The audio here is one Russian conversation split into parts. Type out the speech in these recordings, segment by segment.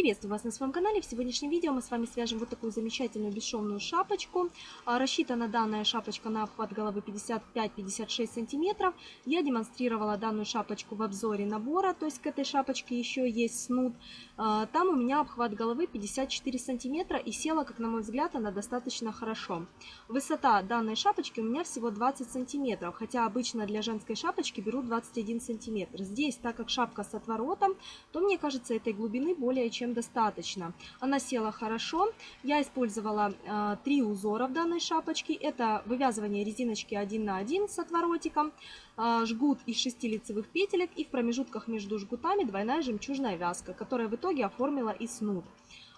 Приветствую вас на своем канале. В сегодняшнем видео мы с вами свяжем вот такую замечательную бесшовную шапочку. А, рассчитана данная шапочка на обхват головы 55-56 сантиметров. Я демонстрировала данную шапочку в обзоре набора, то есть к этой шапочке еще есть снуд. А, там у меня обхват головы 54 сантиметра и села, как на мой взгляд, она достаточно хорошо. Высота данной шапочки у меня всего 20 сантиметров, хотя обычно для женской шапочки беру 21 сантиметр. Здесь, так как шапка с отворотом, то мне кажется этой глубины более чем чем достаточно. Она села хорошо. Я использовала э, три узора в данной шапочке. Это вывязывание резиночки 1 на 1 с отворотиком, э, жгут из 6 лицевых петелек и в промежутках между жгутами двойная жемчужная вязка, которая в итоге оформила и снуд.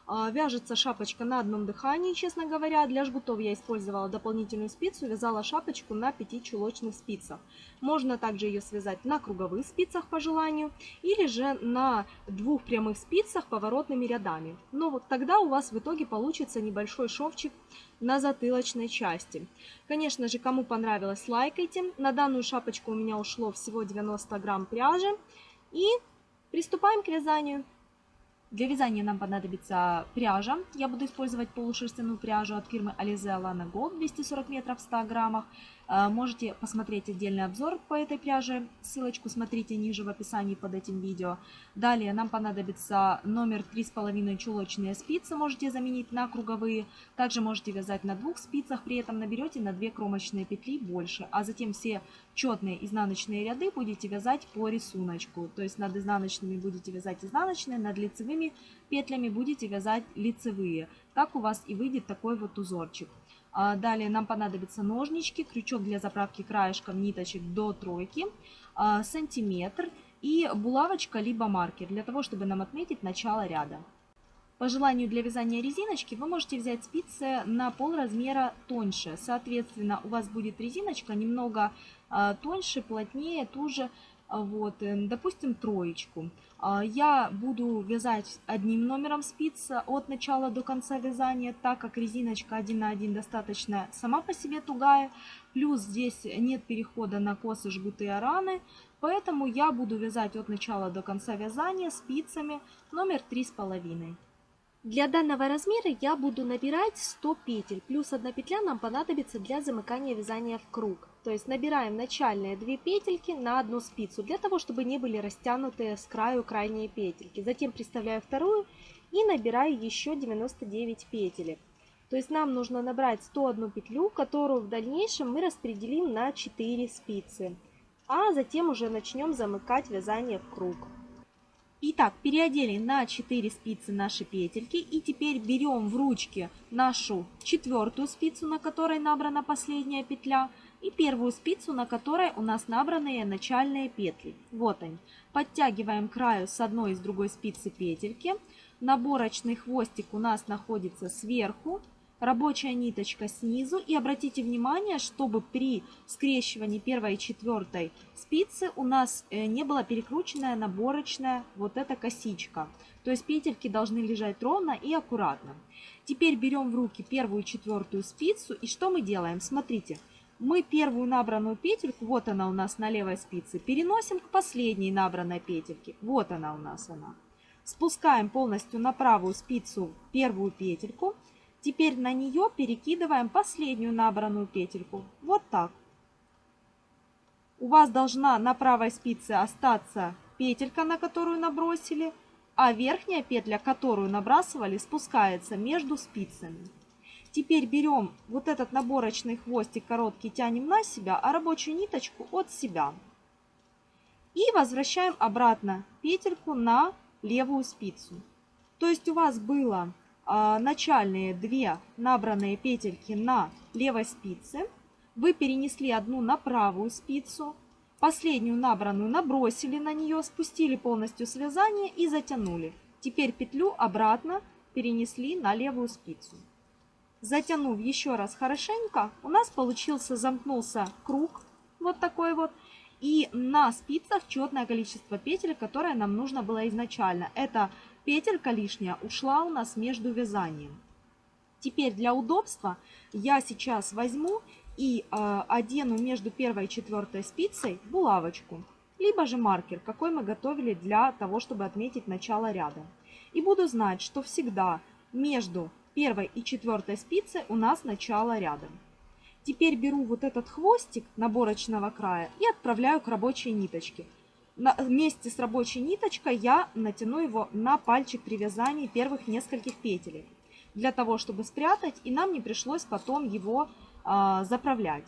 А, вяжется шапочка на одном дыхании, честно говоря. Для жгутов я использовала дополнительную спицу, вязала шапочку на 5 чулочных спицах. Можно также ее связать на круговых спицах по желанию, или же на двух прямых спицах поворотными рядами. Но вот тогда у вас в итоге получится небольшой шовчик на затылочной части. Конечно же, кому понравилось, лайкайте. На данную шапочку у меня ушло всего 90 грамм пряжи. И приступаем к вязанию. Для вязания нам понадобится пряжа. Я буду использовать полушерстяную пряжу от фирмы Alize Alana Gold 240 метров в 100 граммах. Э, можете посмотреть отдельный обзор по этой пряже. Ссылочку смотрите ниже в описании под этим видео. Далее нам понадобится номер 3,5 чулочные спицы. Можете заменить на круговые. Также можете вязать на двух спицах. При этом наберете на 2 кромочные петли больше. А затем все четные изнаночные ряды будете вязать по рисунку. То есть над изнаночными будете вязать изнаночные, над лицевыми петлями будете вязать лицевые. Так у вас и выйдет такой вот узорчик. А, далее нам понадобятся ножнички, крючок для заправки краешком ниточек до тройки, а, сантиметр и булавочка либо маркер для того, чтобы нам отметить начало ряда. По желанию для вязания резиночки вы можете взять спицы на пол размера тоньше. Соответственно, у вас будет резиночка немного а, тоньше, плотнее, туже вот, э, допустим, троечку. А, я буду вязать одним номером спиц от начала до конца вязания, так как резиночка 1 на 1 достаточно сама по себе тугая, плюс здесь нет перехода на косы, жгуты араны, поэтому я буду вязать от начала до конца вязания спицами номер 3,5. Для данного размера я буду набирать 100 петель, плюс одна петля нам понадобится для замыкания вязания в круг. То есть набираем начальные 2 петельки на одну спицу, для того, чтобы не были растянутые с краю крайние петельки. Затем приставляю вторую и набираю еще 99 петелек. То есть нам нужно набрать 101 петлю, которую в дальнейшем мы распределим на 4 спицы. А затем уже начнем замыкать вязание в круг. Итак, переодели на 4 спицы наши петельки. И теперь берем в ручки нашу четвертую спицу, на которой набрана последняя петля. И первую спицу, на которой у нас набранные начальные петли. Вот они. Подтягиваем краю с одной и с другой спицы петельки. Наборочный хвостик у нас находится сверху рабочая ниточка снизу. И обратите внимание, чтобы при скрещивании первой и четвертой спицы у нас э, не была перекрученная наборочная вот эта косичка. То есть петельки должны лежать ровно и аккуратно. Теперь берем в руки первую и четвертую спицу. И что мы делаем? Смотрите. Мы первую набранную петельку, вот она у нас на левой спице, переносим к последней набранной петельке. Вот она у нас она. Спускаем полностью на правую спицу первую петельку. Теперь на нее перекидываем последнюю набранную петельку. Вот так. У вас должна на правой спице остаться петелька, на которую набросили, а верхняя петля, которую набрасывали, спускается между спицами. Теперь берем вот этот наборочный хвостик короткий, тянем на себя, а рабочую ниточку от себя. И возвращаем обратно петельку на левую спицу. То есть у вас было начальные две набранные петельки на левой спице. Вы перенесли одну на правую спицу, последнюю набранную набросили на нее, спустили полностью связание и затянули. Теперь петлю обратно перенесли на левую спицу. Затянув еще раз хорошенько, у нас получился, замкнулся круг, вот такой вот. И на спицах четное количество петель, которое нам нужно было изначально. Это Петелька лишняя ушла у нас между вязанием. Теперь для удобства я сейчас возьму и э, одену между первой и четвертой спицей булавочку, либо же маркер, какой мы готовили для того, чтобы отметить начало ряда. И буду знать, что всегда между первой и четвертой спицей у нас начало ряда. Теперь беру вот этот хвостик наборочного края и отправляю к рабочей ниточке. На, вместе с рабочей ниточкой я натяну его на пальчик при вязании первых нескольких петель. Для того, чтобы спрятать, и нам не пришлось потом его э, заправлять.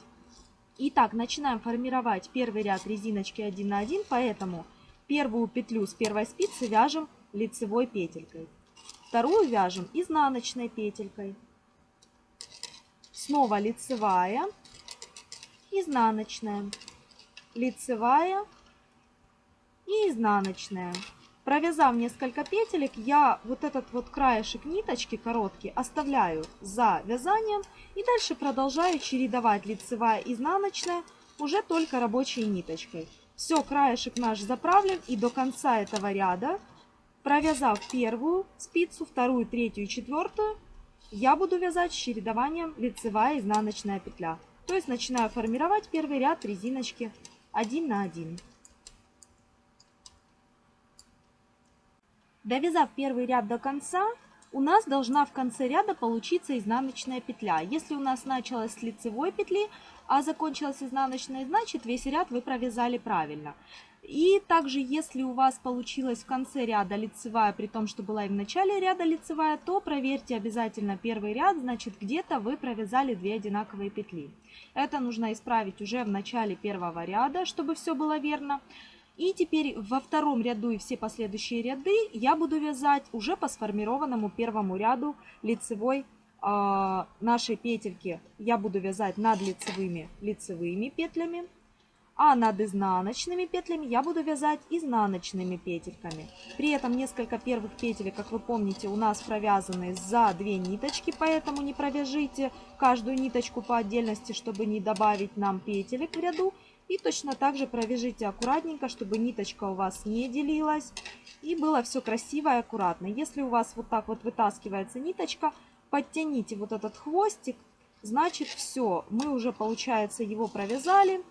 Итак, начинаем формировать первый ряд резиночки 1 на 1, поэтому первую петлю с первой спицы вяжем лицевой петелькой. Вторую вяжем изнаночной петелькой. Снова лицевая, изнаночная, лицевая и изнаночная. Провязав несколько петелек, я вот этот вот краешек ниточки короткий оставляю за вязанием и дальше продолжаю чередовать лицевая и изнаночная уже только рабочей ниточкой. Все, краешек наш заправлен и до конца этого ряда, провязав первую спицу, вторую, третью и четвертую, я буду вязать с чередованием лицевая и изнаночная петля. То есть начинаю формировать первый ряд резиночки 1 на 1. Довязав первый ряд до конца, у нас должна в конце ряда получиться изнаночная петля. Если у нас началась с лицевой петли, а закончилась изнаночная, значит весь ряд вы провязали правильно. И также, если у вас получилась в конце ряда лицевая, при том, что была и в начале ряда лицевая, то проверьте обязательно первый ряд, значит где-то вы провязали две одинаковые петли. Это нужно исправить уже в начале первого ряда, чтобы все было верно. И теперь во втором ряду и все последующие ряды я буду вязать уже по сформированному первому ряду лицевой э, нашей петельки. Я буду вязать над лицевыми лицевыми петлями, а над изнаночными петлями я буду вязать изнаночными петельками. При этом несколько первых петель, как вы помните, у нас провязаны за две ниточки, поэтому не провяжите каждую ниточку по отдельности, чтобы не добавить нам петелек в ряду. И точно так же провяжите аккуратненько, чтобы ниточка у вас не делилась. И было все красиво и аккуратно. Если у вас вот так вот вытаскивается ниточка, подтяните вот этот хвостик. Значит все, мы уже получается его провязали.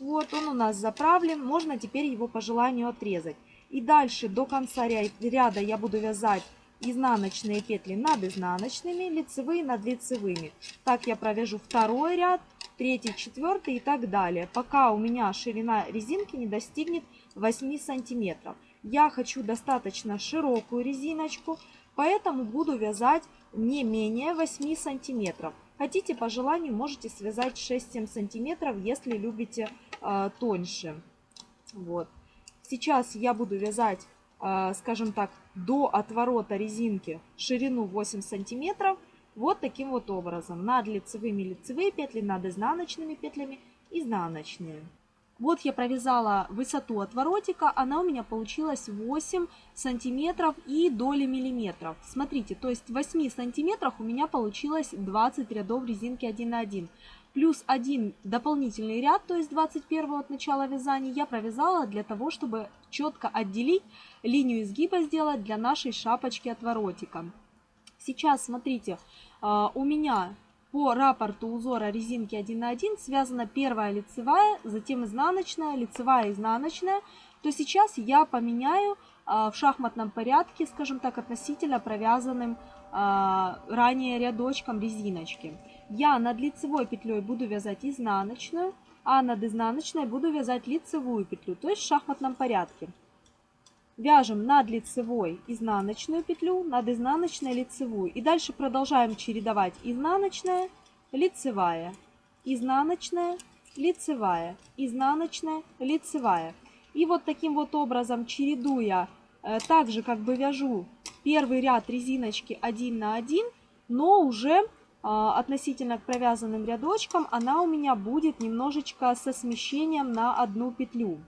Вот он у нас заправлен. Можно теперь его по желанию отрезать. И дальше до конца ряда я буду вязать изнаночные петли над изнаночными, лицевые над лицевыми. Так я провяжу второй ряд, третий, четвертый и так далее, пока у меня ширина резинки не достигнет 8 сантиметров. Я хочу достаточно широкую резиночку, поэтому буду вязать не менее 8 сантиметров. Хотите, по желанию, можете связать 6-7 сантиметров, если любите э, тоньше. Вот. Сейчас я буду вязать, э, скажем так, до отворота резинки ширину 8 сантиметров. Вот таким вот образом. Над лицевыми лицевые петли, над изнаночными петлями изнаночные. Вот я провязала высоту отворотика, она у меня получилась 8 сантиметров и доли миллиметров. Смотрите, то есть в 8 сантиметрах у меня получилось 20 рядов резинки 1 на 1. Плюс один дополнительный ряд, то есть 21 от начала вязания, я провязала для того, чтобы четко отделить линию изгиба сделать для нашей шапочки отворотика. Сейчас, смотрите, а, у меня по рапорту узора резинки 1 на 1 связана первая лицевая, затем изнаночная, лицевая, изнаночная. То сейчас я поменяю а, в шахматном порядке, скажем так, относительно провязанным а, ранее рядочком резиночки. Я над лицевой петлей буду вязать изнаночную, а над изнаночной буду вязать лицевую петлю, то есть в шахматном порядке. Вяжем над лицевой изнаночную петлю, над изнаночной лицевую. И дальше продолжаем чередовать изнаночная, лицевая, изнаночная, лицевая, изнаночная, лицевая. И вот таким вот образом, чередуя, э, также как бы вяжу первый ряд резиночки 1 на 1, но уже э, относительно к провязанным рядочкам она у меня будет немножечко со смещением на одну петлю.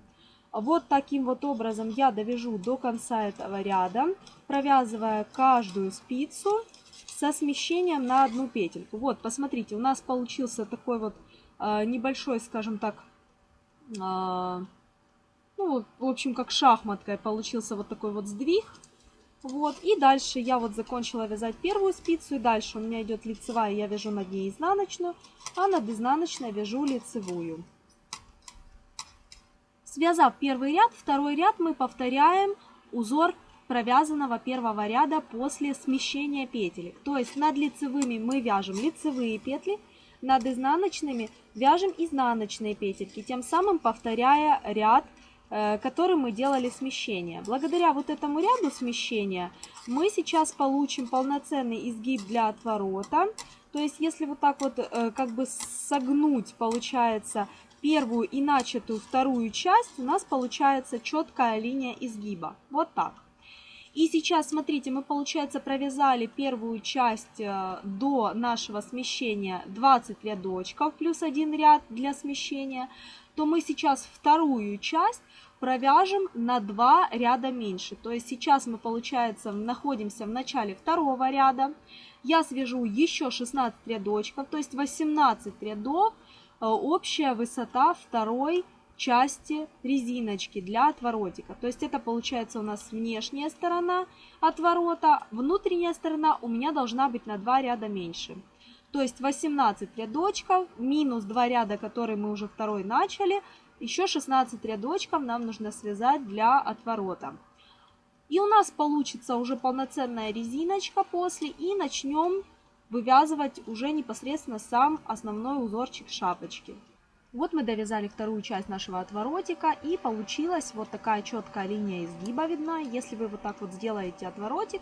Вот таким вот образом я довяжу до конца этого ряда, провязывая каждую спицу со смещением на одну петельку. Вот, посмотрите, у нас получился такой вот э, небольшой, скажем так, э, ну, в общем, как шахматкой получился вот такой вот сдвиг. Вот, и дальше я вот закончила вязать первую спицу, и дальше у меня идет лицевая, я вяжу над ней изнаночную, а над изнаночной вяжу лицевую. Связав первый ряд, второй ряд мы повторяем узор провязанного первого ряда после смещения петелек. То есть над лицевыми мы вяжем лицевые петли, над изнаночными вяжем изнаночные петельки, тем самым повторяя ряд, э, который мы делали смещение. Благодаря вот этому ряду смещения мы сейчас получим полноценный изгиб для отворота. То есть если вот так вот э, как бы согнуть, получается, первую и начатую вторую часть, у нас получается четкая линия изгиба. Вот так. И сейчас, смотрите, мы, получается, провязали первую часть э, до нашего смещения 20 рядочков, плюс один ряд для смещения, то мы сейчас вторую часть провяжем на 2 ряда меньше. То есть сейчас мы, получается, находимся в начале второго ряда. Я свяжу еще 16 рядочков, то есть 18 рядов, общая высота второй части резиночки для отворотика. То есть это получается у нас внешняя сторона отворота, внутренняя сторона у меня должна быть на 2 ряда меньше. То есть 18 рядочков минус 2 ряда, которые мы уже второй начали, еще 16 рядочков нам нужно связать для отворота. И у нас получится уже полноценная резиночка после. И начнем вывязывать уже непосредственно сам основной узорчик шапочки. Вот мы довязали вторую часть нашего отворотика и получилась вот такая четкая линия изгиба видна. Если вы вот так вот сделаете отворотик,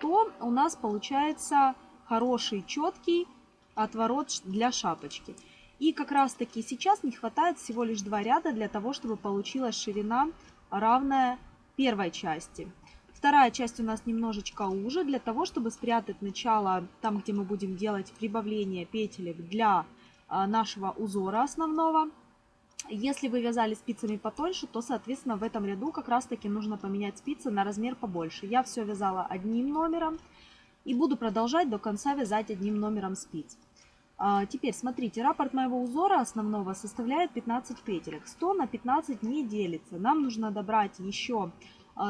то у нас получается хороший четкий отворот для шапочки. И как раз таки сейчас не хватает всего лишь два ряда для того, чтобы получилась ширина равная первой части. Вторая часть у нас немножечко уже, для того, чтобы спрятать начало, там где мы будем делать прибавление петелек для а, нашего узора основного. Если вы вязали спицами потоньше, то, соответственно, в этом ряду как раз-таки нужно поменять спицы на размер побольше. Я все вязала одним номером и буду продолжать до конца вязать одним номером спиц. А, теперь смотрите, раппорт моего узора основного составляет 15 петелек. 100 на 15 не делится. Нам нужно добрать еще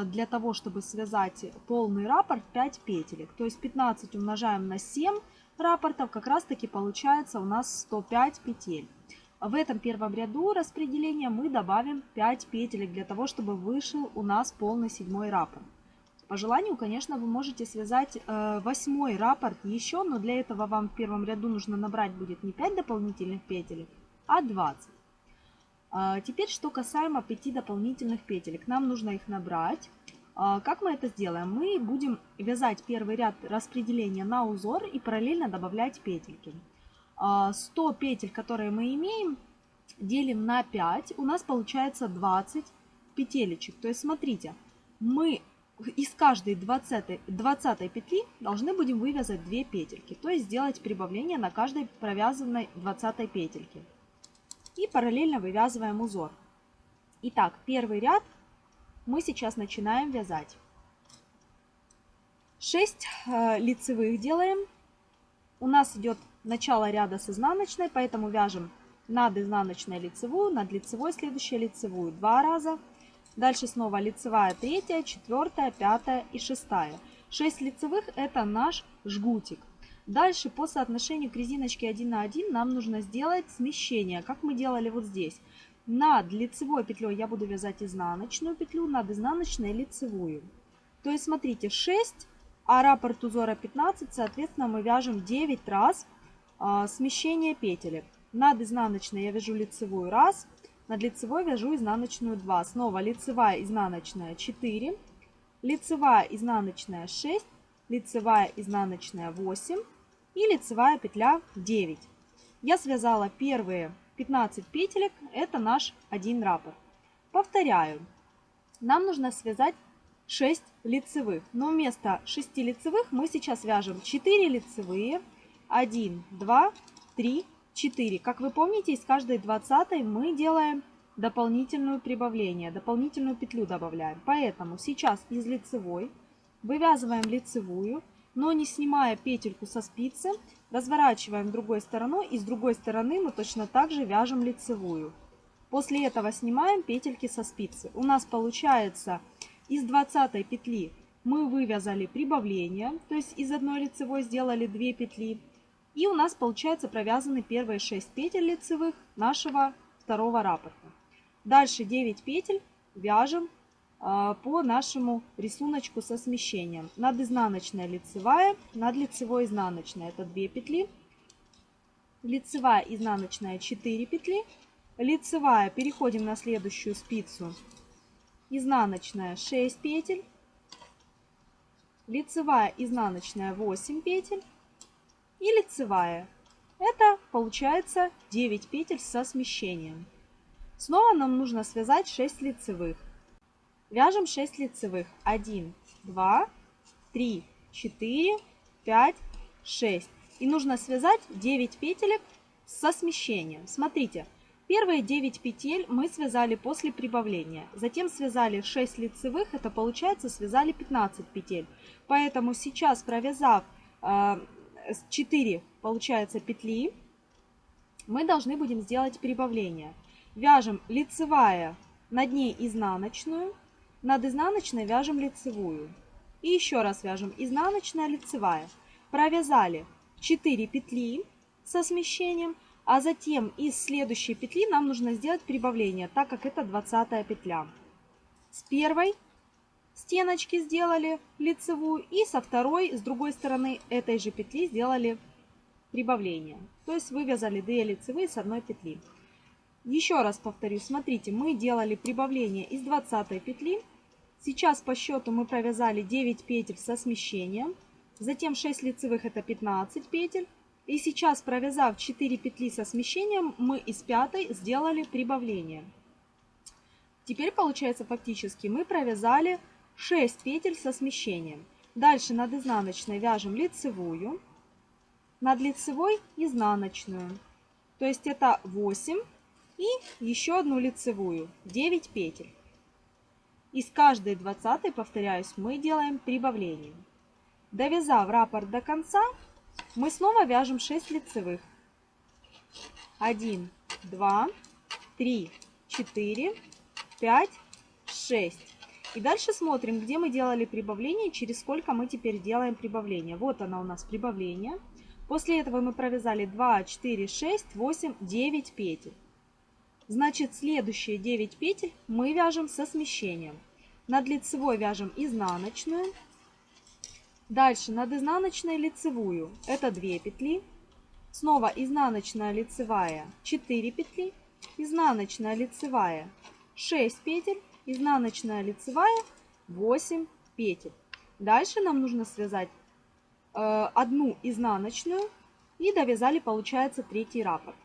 для того, чтобы связать полный раппорт 5 петелек. То есть 15 умножаем на 7 рапортов как раз таки получается у нас 105 петель. В этом первом ряду распределения мы добавим 5 петелек для того, чтобы вышел у нас полный седьмой раппорт. По желанию, конечно, вы можете связать э, восьмой раппорт еще, но для этого вам в первом ряду нужно набрать будет не 5 дополнительных петелек, а 20. А теперь, что касаемо 5 дополнительных петелек. Нам нужно их набрать а, как мы это сделаем? Мы будем вязать первый ряд распределения на узор и параллельно добавлять петельки. 100 а, петель, которые мы имеем, делим на 5. У нас получается 20 петелечек. То есть смотрите, мы из каждой 20, 20 петли должны будем вывязать 2 петельки. То есть сделать прибавление на каждой провязанной 20 петельке. И параллельно вывязываем узор. Итак, первый ряд мы сейчас начинаем вязать. 6 э, лицевых делаем. У нас идет начало ряда с изнаночной, поэтому вяжем над изнаночной лицевую, над лицевой следующая лицевую два раза. Дальше снова лицевая третья, четвертая, пятая и шестая. 6 лицевых это наш жгутик. Дальше по соотношению к резиночке 1 на 1 нам нужно сделать смещение, как мы делали вот здесь. Над лицевой петлей я буду вязать изнаночную петлю, над изнаночной лицевую. То есть смотрите 6, а раппорт узора 15, соответственно мы вяжем 9 раз а, смещение петелек. Над изнаночной я вяжу лицевую раз, над лицевой вяжу изнаночную 2. Снова лицевая, изнаночная 4, лицевая, изнаночная 6, лицевая, изнаночная 8 и лицевая петля 9. Я связала первые 15 петелек – это наш один раппорт. Повторяю, нам нужно связать 6 лицевых, но вместо 6 лицевых мы сейчас вяжем 4 лицевые, 1, 2, 3, 4. Как вы помните, из каждой 20 мы делаем дополнительную прибавление, дополнительную петлю добавляем. Поэтому сейчас из лицевой вывязываем лицевую, но не снимая петельку со спицы, разворачиваем другой стороной и с другой стороны мы точно так же вяжем лицевую. После этого снимаем петельки со спицы. У нас получается из 20 петли мы вывязали прибавление, то есть из одной лицевой сделали 2 петли. И у нас получается провязаны первые 6 петель лицевых нашего второго раппорта. Дальше 9 петель вяжем по нашему рисунку со смещением. Над изнаночная лицевая, над лицевой изнаночная это 2 петли. Лицевая изнаночная 4 петли. Лицевая переходим на следующую спицу. Изнаночная 6 петель. Лицевая изнаночная 8 петель. И лицевая. Это получается 9 петель со смещением. Снова нам нужно связать 6 лицевых. Вяжем 6 лицевых. 1, 2, 3, 4, 5, 6. И нужно связать 9 петелек со смещением. Смотрите, первые 9 петель мы связали после прибавления. Затем связали 6 лицевых, это получается связали 15 петель. Поэтому сейчас провязав э, 4, получается, петли, мы должны будем сделать прибавление. Вяжем лицевая над ней изнаночную, над изнаночной вяжем лицевую. И еще раз вяжем изнаночная, лицевая. Провязали 4 петли со смещением, а затем из следующей петли нам нужно сделать прибавление, так как это 20 петля. С первой стеночки сделали лицевую и со второй, с другой стороны этой же петли сделали прибавление. То есть вывязали 2 лицевые с одной петли. Еще раз повторю, смотрите, мы делали прибавление из 20 петли. Сейчас по счету мы провязали 9 петель со смещением. Затем 6 лицевых это 15 петель. И сейчас, провязав 4 петли со смещением, мы из пятой сделали прибавление. Теперь получается фактически мы провязали 6 петель со смещением. Дальше над изнаночной вяжем лицевую, над лицевой изнаночную. То есть это 8 и еще одну лицевую, 9 петель. Из каждой 20, повторяюсь, мы делаем прибавление. Довязав раппорт до конца, мы снова вяжем 6 лицевых. 1, 2, 3, 4, 5, 6. И дальше смотрим, где мы делали прибавление, через сколько мы теперь делаем прибавление. Вот оно у нас прибавление. После этого мы провязали 2, 4, 6, 8, 9 петель. Значит, следующие 9 петель мы вяжем со смещением. Над лицевой вяжем изнаночную. Дальше над изнаночной лицевую. Это 2 петли. Снова изнаночная лицевая 4 петли. Изнаночная лицевая 6 петель. Изнаночная лицевая 8 петель. Дальше нам нужно связать э, одну изнаночную и довязали, получается, третий раппорт.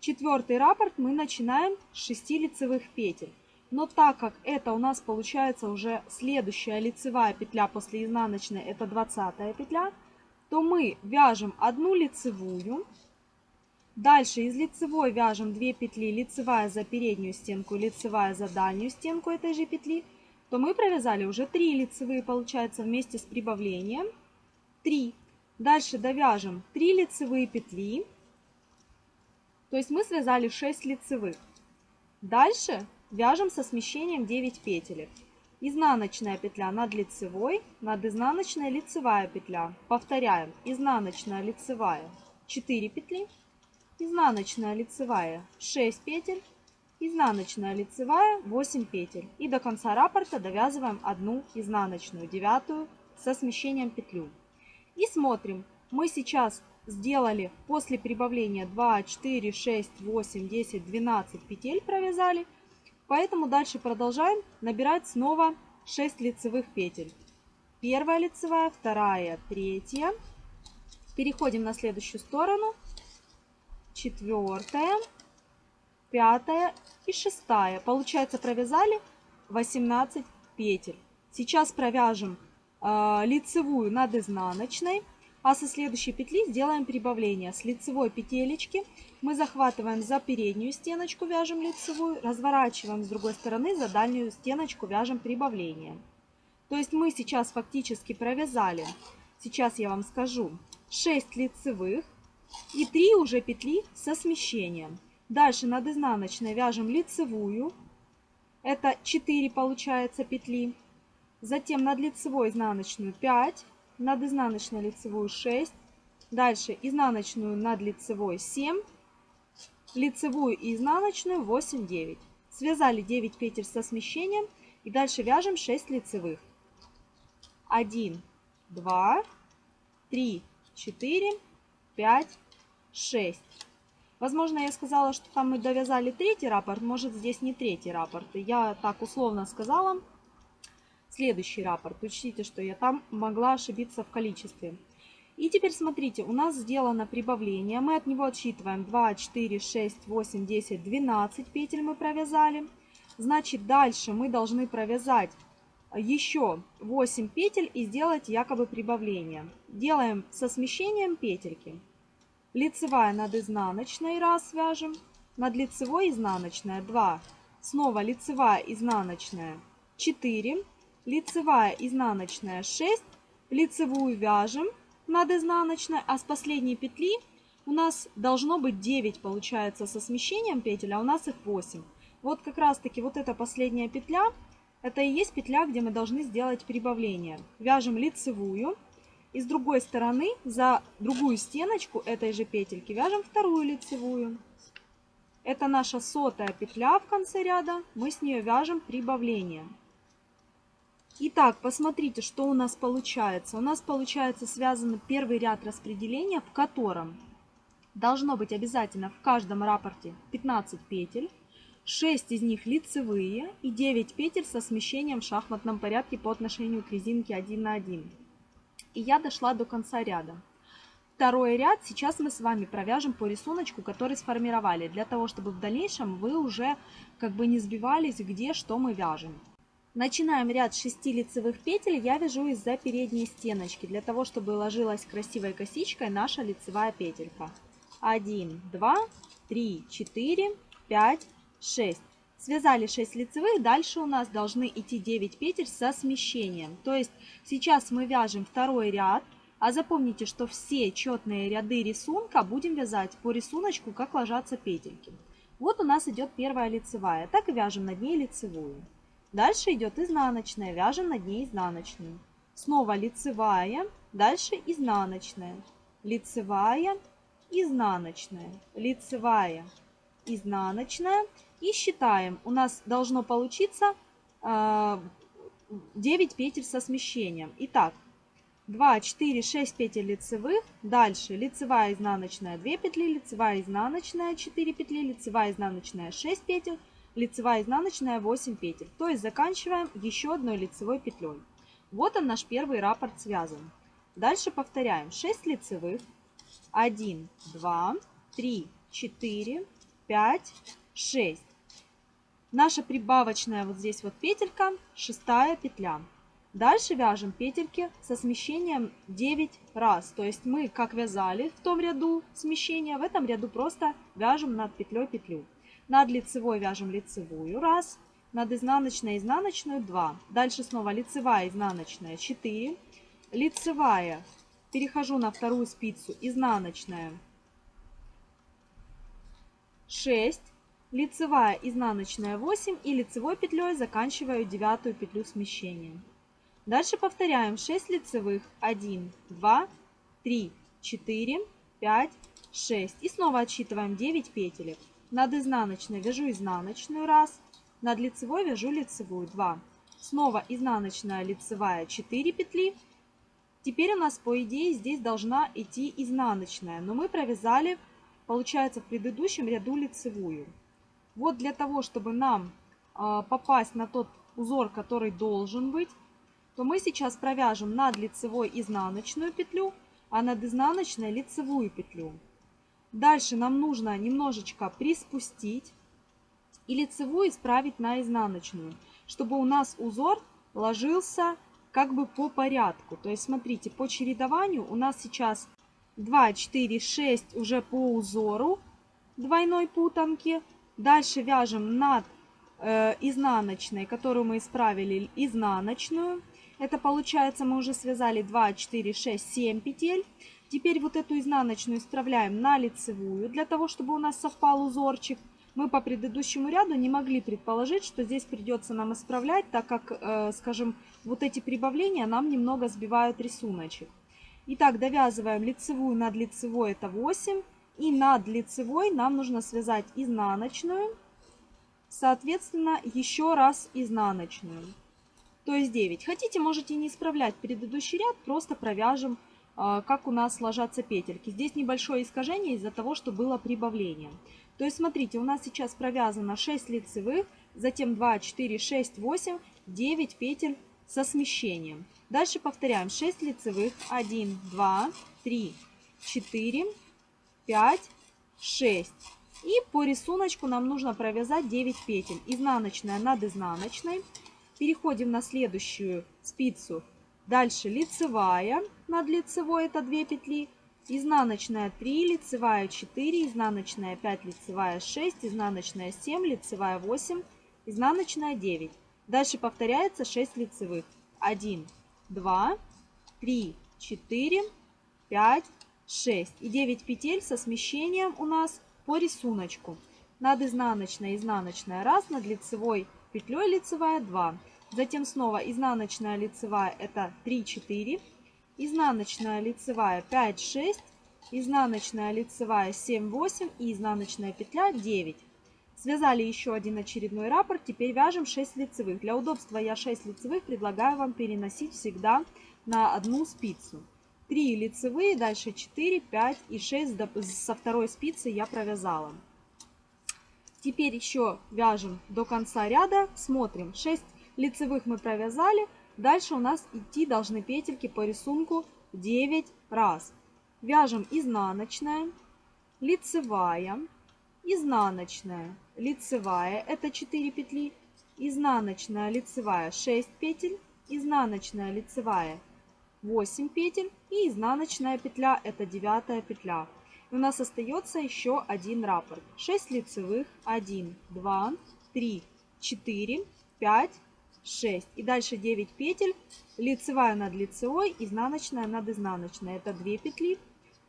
Четвертый раппорт мы начинаем с 6 лицевых петель. Но так как это у нас получается уже следующая лицевая петля после изнаночной, это 20 петля, то мы вяжем одну лицевую. Дальше из лицевой вяжем 2 петли, лицевая за переднюю стенку, лицевая за дальнюю стенку этой же петли, то мы провязали уже 3 лицевые, получается, вместе с прибавлением. 3. Дальше довяжем 3 лицевые петли. То есть мы связали 6 лицевых. Дальше вяжем со смещением 9 петелек. Изнаночная петля над лицевой, над изнаночной лицевая петля. Повторяем. Изнаночная лицевая 4 петли, изнаночная лицевая 6 петель, изнаночная лицевая 8 петель. И до конца раппорта довязываем одну изнаночную, девятую, со смещением петлю. И смотрим. Мы сейчас сделали после прибавления 2, 4, 6, 8, 10, 12 петель провязали. Поэтому дальше продолжаем набирать снова 6 лицевых петель. Первая лицевая, вторая, третья. Переходим на следующую сторону. Четвертая, пятая и шестая. Получается провязали 18 петель. Сейчас провяжем э, лицевую над изнаночной. А со следующей петли сделаем прибавление. С лицевой петелечки мы захватываем за переднюю стеночку, вяжем лицевую, разворачиваем с другой стороны, за дальнюю стеночку вяжем прибавление. То есть мы сейчас фактически провязали, сейчас я вам скажу, 6 лицевых и 3 уже петли со смещением. Дальше над изнаночной вяжем лицевую, это 4 получается петли. Затем над лицевой изнаночную 5, над изнаночной лицевую 6, дальше изнаночную над лицевой 7, лицевую и изнаночную 8, 9. Связали 9 петель со смещением И дальше вяжем 6 лицевых. 1, 2, 3, 4, 5, 6. Возможно, я сказала, что там мы довязали третий раппорт, может здесь не третий раппорт. Я так условно сказала. Следующий раппорт. Учтите, что я там могла ошибиться в количестве. И теперь смотрите, у нас сделано прибавление. Мы от него отсчитываем 2, 4, 6, 8, 10, 12 петель мы провязали. Значит, дальше мы должны провязать еще 8 петель и сделать якобы прибавление. Делаем со смещением петельки. Лицевая над изнаночной раз вяжем. Над лицевой изнаночная 2. Снова лицевая изнаночная 4. Лицевая изнаночная 6. Лицевую вяжем над изнаночной, а с последней петли у нас должно быть 9 получается со смещением петель, а у нас их 8. Вот как раз таки вот эта последняя петля, это и есть петля, где мы должны сделать прибавление. Вяжем лицевую. И с другой стороны за другую стеночку этой же петельки вяжем вторую лицевую. Это наша сотая петля в конце ряда. Мы с нее вяжем прибавление. Итак, посмотрите, что у нас получается. У нас получается связан первый ряд распределения, в котором должно быть обязательно в каждом рапорте 15 петель. 6 из них лицевые и 9 петель со смещением в шахматном порядке по отношению к резинке 1 на 1. И я дошла до конца ряда. Второй ряд сейчас мы с вами провяжем по рисунку, который сформировали, для того, чтобы в дальнейшем вы уже как бы не сбивались, где что мы вяжем. Начинаем ряд 6 лицевых петель, я вяжу из-за передней стеночки, для того, чтобы ложилась красивой косичкой наша лицевая петелька. 1, 2, 3, 4, 5, 6. Связали 6 лицевых, дальше у нас должны идти 9 петель со смещением. То есть сейчас мы вяжем второй ряд, а запомните, что все четные ряды рисунка будем вязать по рисунку, как ложатся петельки. Вот у нас идет первая лицевая, так и вяжем над ней лицевую. Дальше идет изнаночная, вяжем над ней изнаночную. Снова лицевая, дальше изнаночная, лицевая, изнаночная, лицевая, изнаночная. И считаем, у нас должно получиться 9 а, петель со смещением. Итак, 2, 4, 6 петель лицевых. Дальше лицевая, изнаночная 2 петли, лицевая, изнаночная 4 петли, лицевая, изнаночная 6 петель, лицевая изнаночная 8 петель. То есть заканчиваем еще одной лицевой петлей. Вот он наш первый раппорт связан. Дальше повторяем 6 лицевых, 1, 2, 3, 4, 5, 6. Наша прибавочная вот здесь вот петелька, шестая петля. Дальше вяжем петельки со смещением 9 раз. То есть мы как вязали в том ряду смещения, в этом ряду просто вяжем над петлей петлю. Над лицевой вяжем лицевую раз, над изнаночной изнаночную 2. Дальше снова лицевая изнаночная 4, лицевая, перехожу на вторую спицу, изнаночная 6, лицевая изнаночная 8 и лицевой петлей заканчиваю девятую петлю смещения. Дальше повторяем. 6 лицевых, 1, 2, 3, 4, 5, 6 и снова отсчитываем 9 петелек. Над изнаночной вяжу изнаночную раз, над лицевой вяжу лицевую 2. Снова изнаночная лицевая 4 петли. Теперь у нас по идее здесь должна идти изнаночная, но мы провязали, получается, в предыдущем ряду лицевую. Вот для того, чтобы нам э, попасть на тот узор, который должен быть, то мы сейчас провяжем над лицевой изнаночную петлю, а над изнаночной лицевую петлю. Дальше нам нужно немножечко приспустить и лицевую исправить на изнаночную, чтобы у нас узор ложился как бы по порядку. То есть смотрите, по чередованию у нас сейчас 2, 4, 6 уже по узору двойной путанки. Дальше вяжем над э, изнаночной, которую мы исправили, изнаночную. Это получается мы уже связали 2, 4, 6, 7 петель. Теперь вот эту изнаночную исправляем на лицевую, для того, чтобы у нас совпал узорчик. Мы по предыдущему ряду не могли предположить, что здесь придется нам исправлять, так как, э, скажем, вот эти прибавления нам немного сбивают рисуночек. Итак, довязываем лицевую над лицевой, это 8. И над лицевой нам нужно связать изнаночную соответственно, еще раз изнаночную. То есть 9. Хотите, можете не исправлять предыдущий ряд, просто провяжем, как у нас ложатся петельки. Здесь небольшое искажение из-за того, что было прибавление. То есть, смотрите, у нас сейчас провязано 6 лицевых, затем 2, 4, 6, 8, 9 петель со смещением. Дальше повторяем 6 лицевых, 1, 2, 3, 4, 5, 6. И по рисунку нам нужно провязать 9 петель. Изнаночная над изнаночной. Переходим на следующую спицу. Дальше лицевая над лицевой, это 2 петли. Изнаночная 3, лицевая 4, изнаночная 5, лицевая 6, изнаночная 7, лицевая 8, изнаночная 9. Дальше повторяется 6 лицевых. 1, 2, 3, 4, 5, 6. И 9 петель со смещением у нас по рисунку. Над изнаночной, изнаночная 1, над лицевой петлей лицевая 2. Затем снова изнаночная лицевая это 3, 4. Изнаночная лицевая 5, 6. Изнаночная лицевая 7, 8. И изнаночная петля 9. Связали еще один очередной раппорт. Теперь вяжем 6 лицевых. Для удобства я 6 лицевых предлагаю вам переносить всегда на одну спицу. 3 лицевые, дальше 4, 5 и 6 со второй спицы я провязала. Теперь еще вяжем до конца ряда. Смотрим. 6 лицевых мы провязали. Дальше у нас идти должны петельки по рисунку 9 раз. Вяжем изнаночная, лицевая, изнаночная, лицевая, это 4 петли, изнаночная, лицевая 6 петель, изнаночная, лицевая 8 петель и изнаночная петля, это 9 петля. И у нас остается еще один раппорт. 6 лицевых, 1, 2, 3, 4, 5, 6. И дальше 9 петель, лицевая над лицевой, изнаночная над изнаночной. Это 2 петли.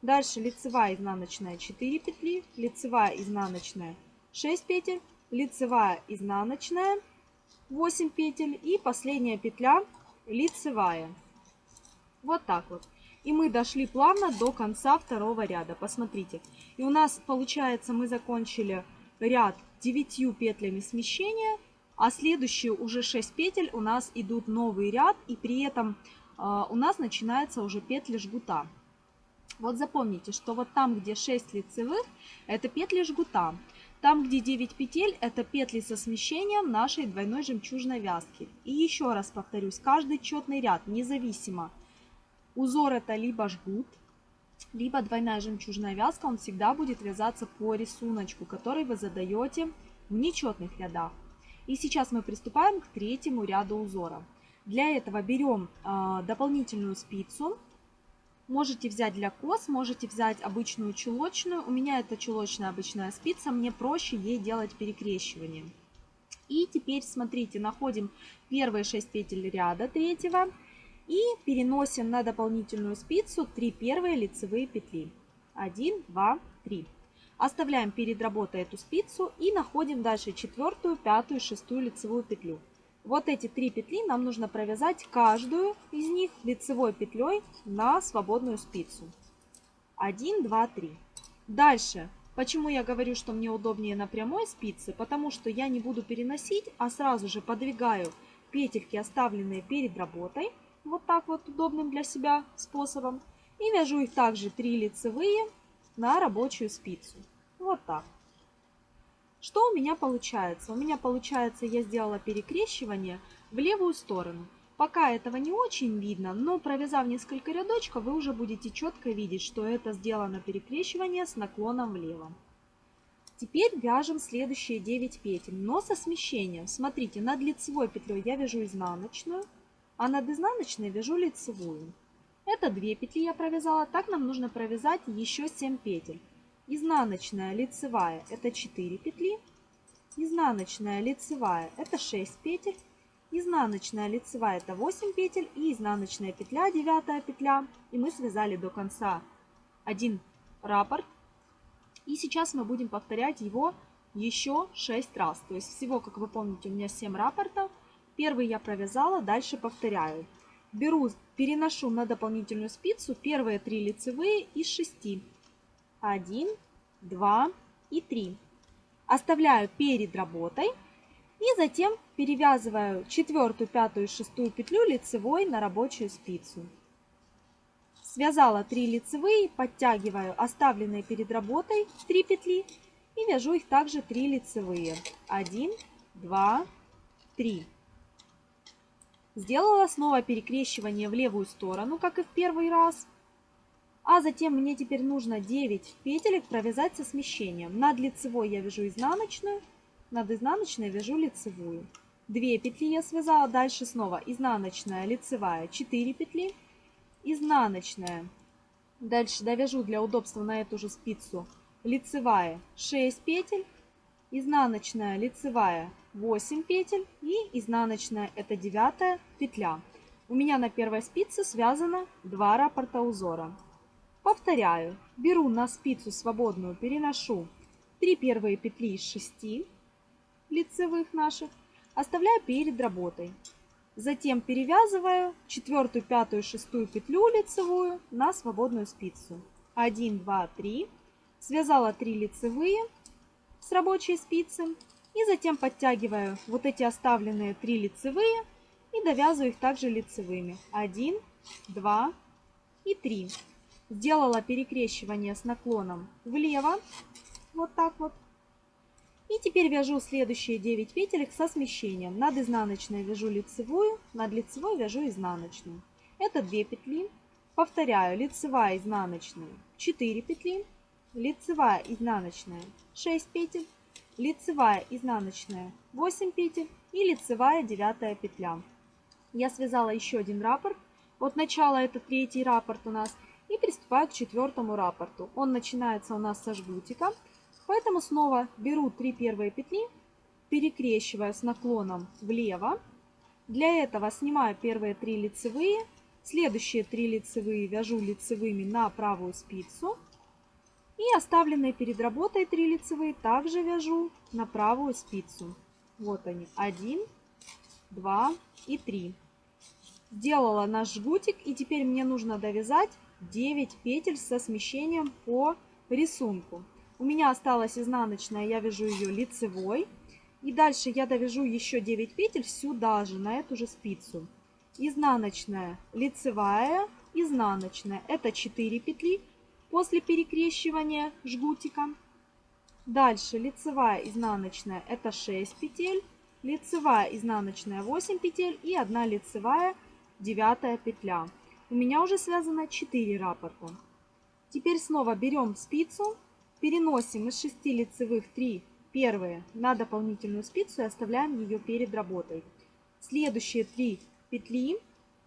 Дальше лицевая, изнаночная 4 петли, лицевая, изнаночная 6 петель, лицевая, изнаночная 8 петель и последняя петля лицевая. Вот так вот. И мы дошли плавно до конца второго ряда. Посмотрите. И у нас получается мы закончили ряд 9 петлями смещения. А следующие уже 6 петель у нас идут новый ряд. И при этом э, у нас начинается уже петли жгута. Вот запомните, что вот там, где 6 лицевых, это петли жгута. Там, где 9 петель, это петли со смещением нашей двойной жемчужной вязки. И еще раз повторюсь, каждый четный ряд, независимо, узор это либо жгут, либо двойная жемчужная вязка, он всегда будет вязаться по рисунку, который вы задаете в нечетных рядах. И сейчас мы приступаем к третьему ряду узора. Для этого берем э, дополнительную спицу, Можете взять для кос, можете взять обычную чулочную. У меня это чулочная обычная спица, мне проще ей делать перекрещивание. И теперь, смотрите, находим первые 6 петель ряда третьего и переносим на дополнительную спицу 3 первые лицевые петли. 1, 2, 3. Оставляем перед работой эту спицу и находим дальше четвертую, пятую, шестую лицевую петлю. Вот эти три петли нам нужно провязать каждую из них лицевой петлей на свободную спицу. 1, 2, 3. Дальше. Почему я говорю, что мне удобнее на прямой спице? Потому что я не буду переносить, а сразу же подвигаю петельки, оставленные перед работой. Вот так вот удобным для себя способом. И вяжу их также 3 лицевые на рабочую спицу. Вот так. Что у меня получается? У меня получается, я сделала перекрещивание в левую сторону. Пока этого не очень видно, но провязав несколько рядочков, вы уже будете четко видеть, что это сделано перекрещивание с наклоном влево. Теперь вяжем следующие 9 петель, но со смещением. Смотрите, над лицевой петлей я вяжу изнаночную, а над изнаночной вяжу лицевую. Это 2 петли я провязала, так нам нужно провязать еще 7 петель. Изнаночная лицевая это 4 петли. Изнаночная лицевая это 6 петель. Изнаночная лицевая это 8 петель. И изнаночная петля, 9 петля. И мы связали до конца один раппорт. И сейчас мы будем повторять его еще 6 раз. То есть всего, как вы помните, у меня 7 раппортов. Первый я провязала, дальше повторяю. Беру, переношу на дополнительную спицу первые 3 лицевые из 6. 1, 2 и 3. Оставляю перед работой И затем перевязываю четвертую, пятую и шестую петлю лицевой на рабочую спицу. Связала 3 лицевые, подтягиваю оставленные перед работой 3 петли и вяжу их также 3 лицевые. 1, 2, 3. Сделала снова перекрещивание в левую сторону, как и в первый раз. А затем мне теперь нужно 9 петелек провязать со смещением. Над лицевой я вяжу изнаночную, над изнаночной вяжу лицевую. 2 петли я связала, дальше снова изнаночная, лицевая, 4 петли, изнаночная. Дальше довяжу для удобства на эту же спицу лицевая 6 петель, изнаночная лицевая 8 петель и изнаночная это девятая петля. У меня на первой спице связано 2 раппорта узора. Повторяю, беру на спицу свободную, переношу 3 первые петли из 6 лицевых наших, оставляю перед работой. Затем перевязываю четвертую, пятую, шестую петлю лицевую на свободную спицу. 1, 2, 3. Связала 3 лицевые с рабочей спицы. И затем подтягиваю вот эти оставленные 3 лицевые и довязываю их также лицевыми. 1, 2 и 3. Сделала перекрещивание с наклоном влево. Вот так вот. И теперь вяжу следующие 9 петелек со смещением. Над изнаночной вяжу лицевую, над лицевой вяжу изнаночную. Это 2 петли. Повторяю, лицевая, изнаночная 4 петли, лицевая, изнаночная 6 петель, лицевая, изнаночная 8 петель и лицевая 9 петля. Я связала еще один раппорт. От начала это третий раппорт у нас. И приступаю к четвертому раппорту. Он начинается у нас со жгутика. Поэтому снова беру 3 первые петли, перекрещиваю с наклоном влево. Для этого снимаю первые 3 лицевые, следующие 3 лицевые вяжу лицевыми на правую спицу. И оставленные перед работой 3 лицевые также вяжу на правую спицу. Вот они, 1, 2 и 3. Сделала наш жгутик и теперь мне нужно довязать 9 петель со смещением по рисунку. У меня осталась изнаночная, я вяжу ее лицевой. И дальше я довяжу еще 9 петель сюда же, на эту же спицу. Изнаночная, лицевая, изнаночная. Это 4 петли после перекрещивания жгутика. Дальше лицевая, изнаночная, это 6 петель. Лицевая, изнаночная 8 петель и 1 лицевая, 9 петля. У меня уже связано 4 раппорта. Теперь снова берем спицу Переносим из 6 лицевых 3 первые на дополнительную спицу и оставляем ее перед работой. Следующие 3 петли,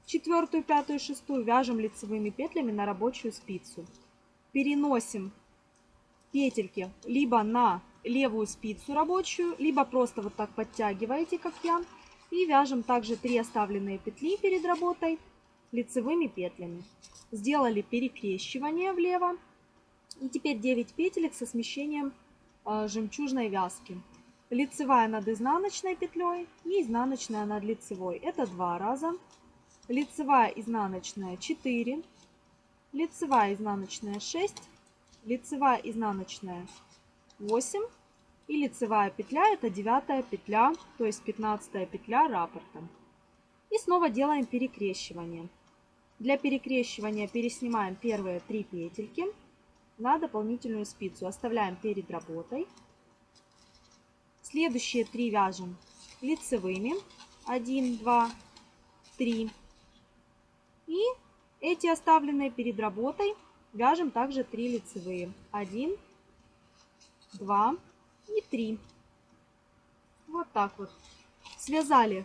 четвертую, пятую, шестую, вяжем лицевыми петлями на рабочую спицу. Переносим петельки либо на левую спицу рабочую, либо просто вот так подтягиваете, как я. И вяжем также 3 оставленные петли перед работой лицевыми петлями. Сделали перекрещивание влево и теперь 9 петелек со смещением э, жемчужной вязки. Лицевая над изнаночной петлей и изнаночная над лицевой. Это два раза. Лицевая, изнаночная 4. Лицевая, изнаночная 6. Лицевая, изнаночная 8. И лицевая петля это девятая петля, то есть 15 петля раппорта. И снова делаем перекрещивание. Для перекрещивания переснимаем первые три петельки на дополнительную спицу. Оставляем перед работой. Следующие три вяжем лицевыми. 1, 2, 3. И эти оставленные перед работой вяжем также 3 лицевые. 1, 2 и 3. Вот так вот. Связали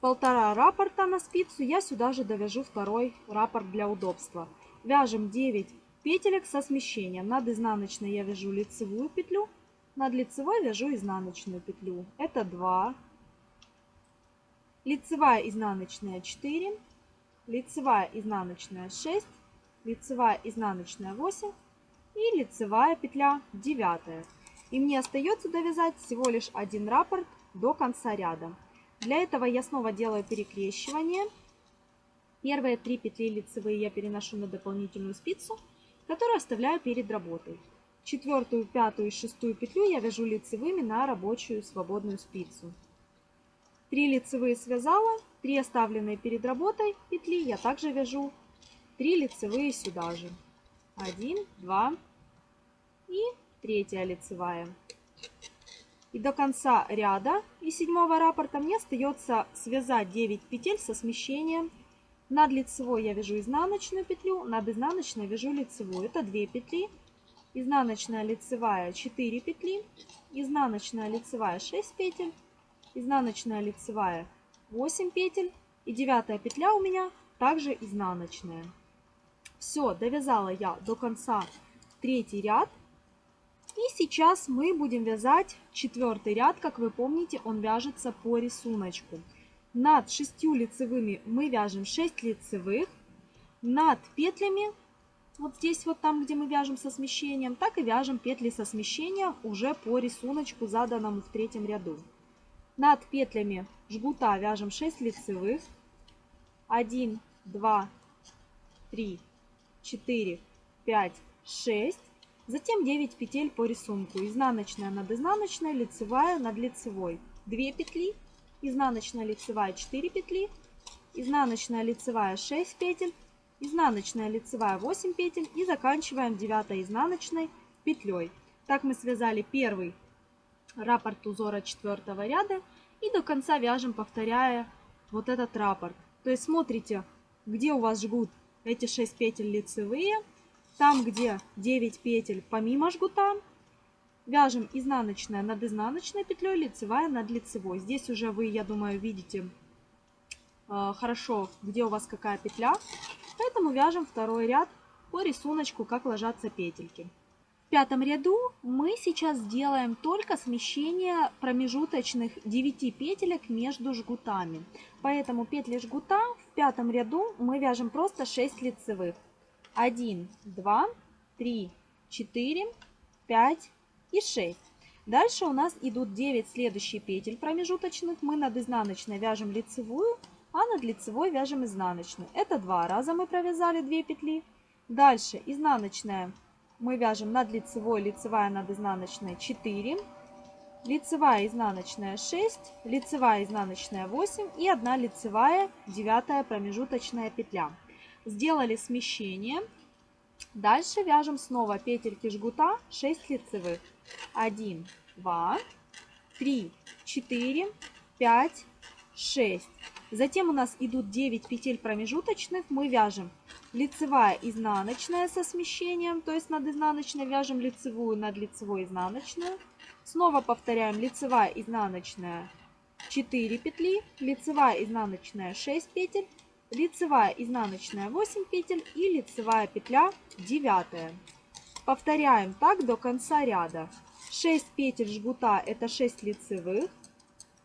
полтора раппорта на спицу. Я сюда же довяжу второй раппорт для удобства. Вяжем 9 петелек со смещением. Над изнаночной я вяжу лицевую петлю, над лицевой вяжу изнаночную петлю. Это 2. Лицевая изнаночная 4, лицевая изнаночная 6, лицевая изнаночная 8 и лицевая петля 9. И мне остается довязать всего лишь один раппорт до конца ряда. Для этого я снова делаю перекрещивание. Первые три петли лицевые я переношу на дополнительную спицу которую оставляю перед работой. Четвертую, пятую и шестую петлю я вяжу лицевыми на рабочую свободную спицу. 3 лицевые связала, 3 оставленные перед работой петли я также вяжу 3 лицевые сюда же. 1, 2 и третья лицевая. И до конца ряда и седьмого раппорта мне остается связать 9 петель со смещением. Над лицевой я вяжу изнаночную петлю, над изнаночной вяжу лицевую. Это 2 петли. Изнаночная лицевая 4 петли, изнаночная лицевая 6 петель, изнаночная лицевая 8 петель и девятая петля у меня также изнаночная. Все, довязала я до конца третий ряд. И сейчас мы будем вязать четвертый ряд. Как вы помните, он вяжется по рисунку. Над шестью лицевыми мы вяжем 6 лицевых. Над петлями, вот здесь вот там, где мы вяжем со смещением, так и вяжем петли со смещением уже по рисунку, заданному в третьем ряду. Над петлями жгута вяжем 6 лицевых. 1, 2, 3, 4, 5, 6. Затем 9 петель по рисунку. Изнаночная над изнаночной, лицевая над лицевой. 2 петли, изнаночная лицевая 4 петли, изнаночная лицевая 6 петель, изнаночная лицевая 8 петель и заканчиваем 9 изнаночной петлей. Так мы связали первый раппорт узора четвертого ряда и до конца вяжем, повторяя вот этот раппорт. То есть смотрите, где у вас жгут эти 6 петель лицевые, там, где 9 петель помимо жгута, вяжем изнаночная над изнаночной петлей, лицевая над лицевой. Здесь уже вы, я думаю, видите э, хорошо, где у вас какая петля. Поэтому вяжем второй ряд по рисунку, как ложатся петельки. В пятом ряду мы сейчас сделаем только смещение промежуточных 9 петелек между жгутами. Поэтому петли жгута в пятом ряду мы вяжем просто 6 лицевых. 1, 2, 3, 4, 5 и 6. Дальше у нас идут 9 следующие петель промежуточных. Мы над изнаночной вяжем лицевую, а над лицевой вяжем изнаночную. Это два раза мы провязали 2 петли. Дальше изнаночная мы вяжем над лицевой, лицевая над изнаночной 4, лицевая изнаночная 6, лицевая изнаночная 8 и 1 лицевая 9 промежуточная петля сделали смещение. Дальше вяжем снова петельки жгута 6 лицевых. 1, 2, 3, 4, 5, 6. Затем у нас идут 9 петель промежуточных. Мы вяжем лицевая, изнаночная со смещением, то есть над изнаночной вяжем лицевую, над лицевой изнаночную. Снова повторяем лицевая, изнаночная 4 петли, лицевая, изнаночная 6 петель, лицевая изнаночная 8 петель и лицевая петля 9. Повторяем так до конца ряда. 6 петель жгута это 6 лицевых.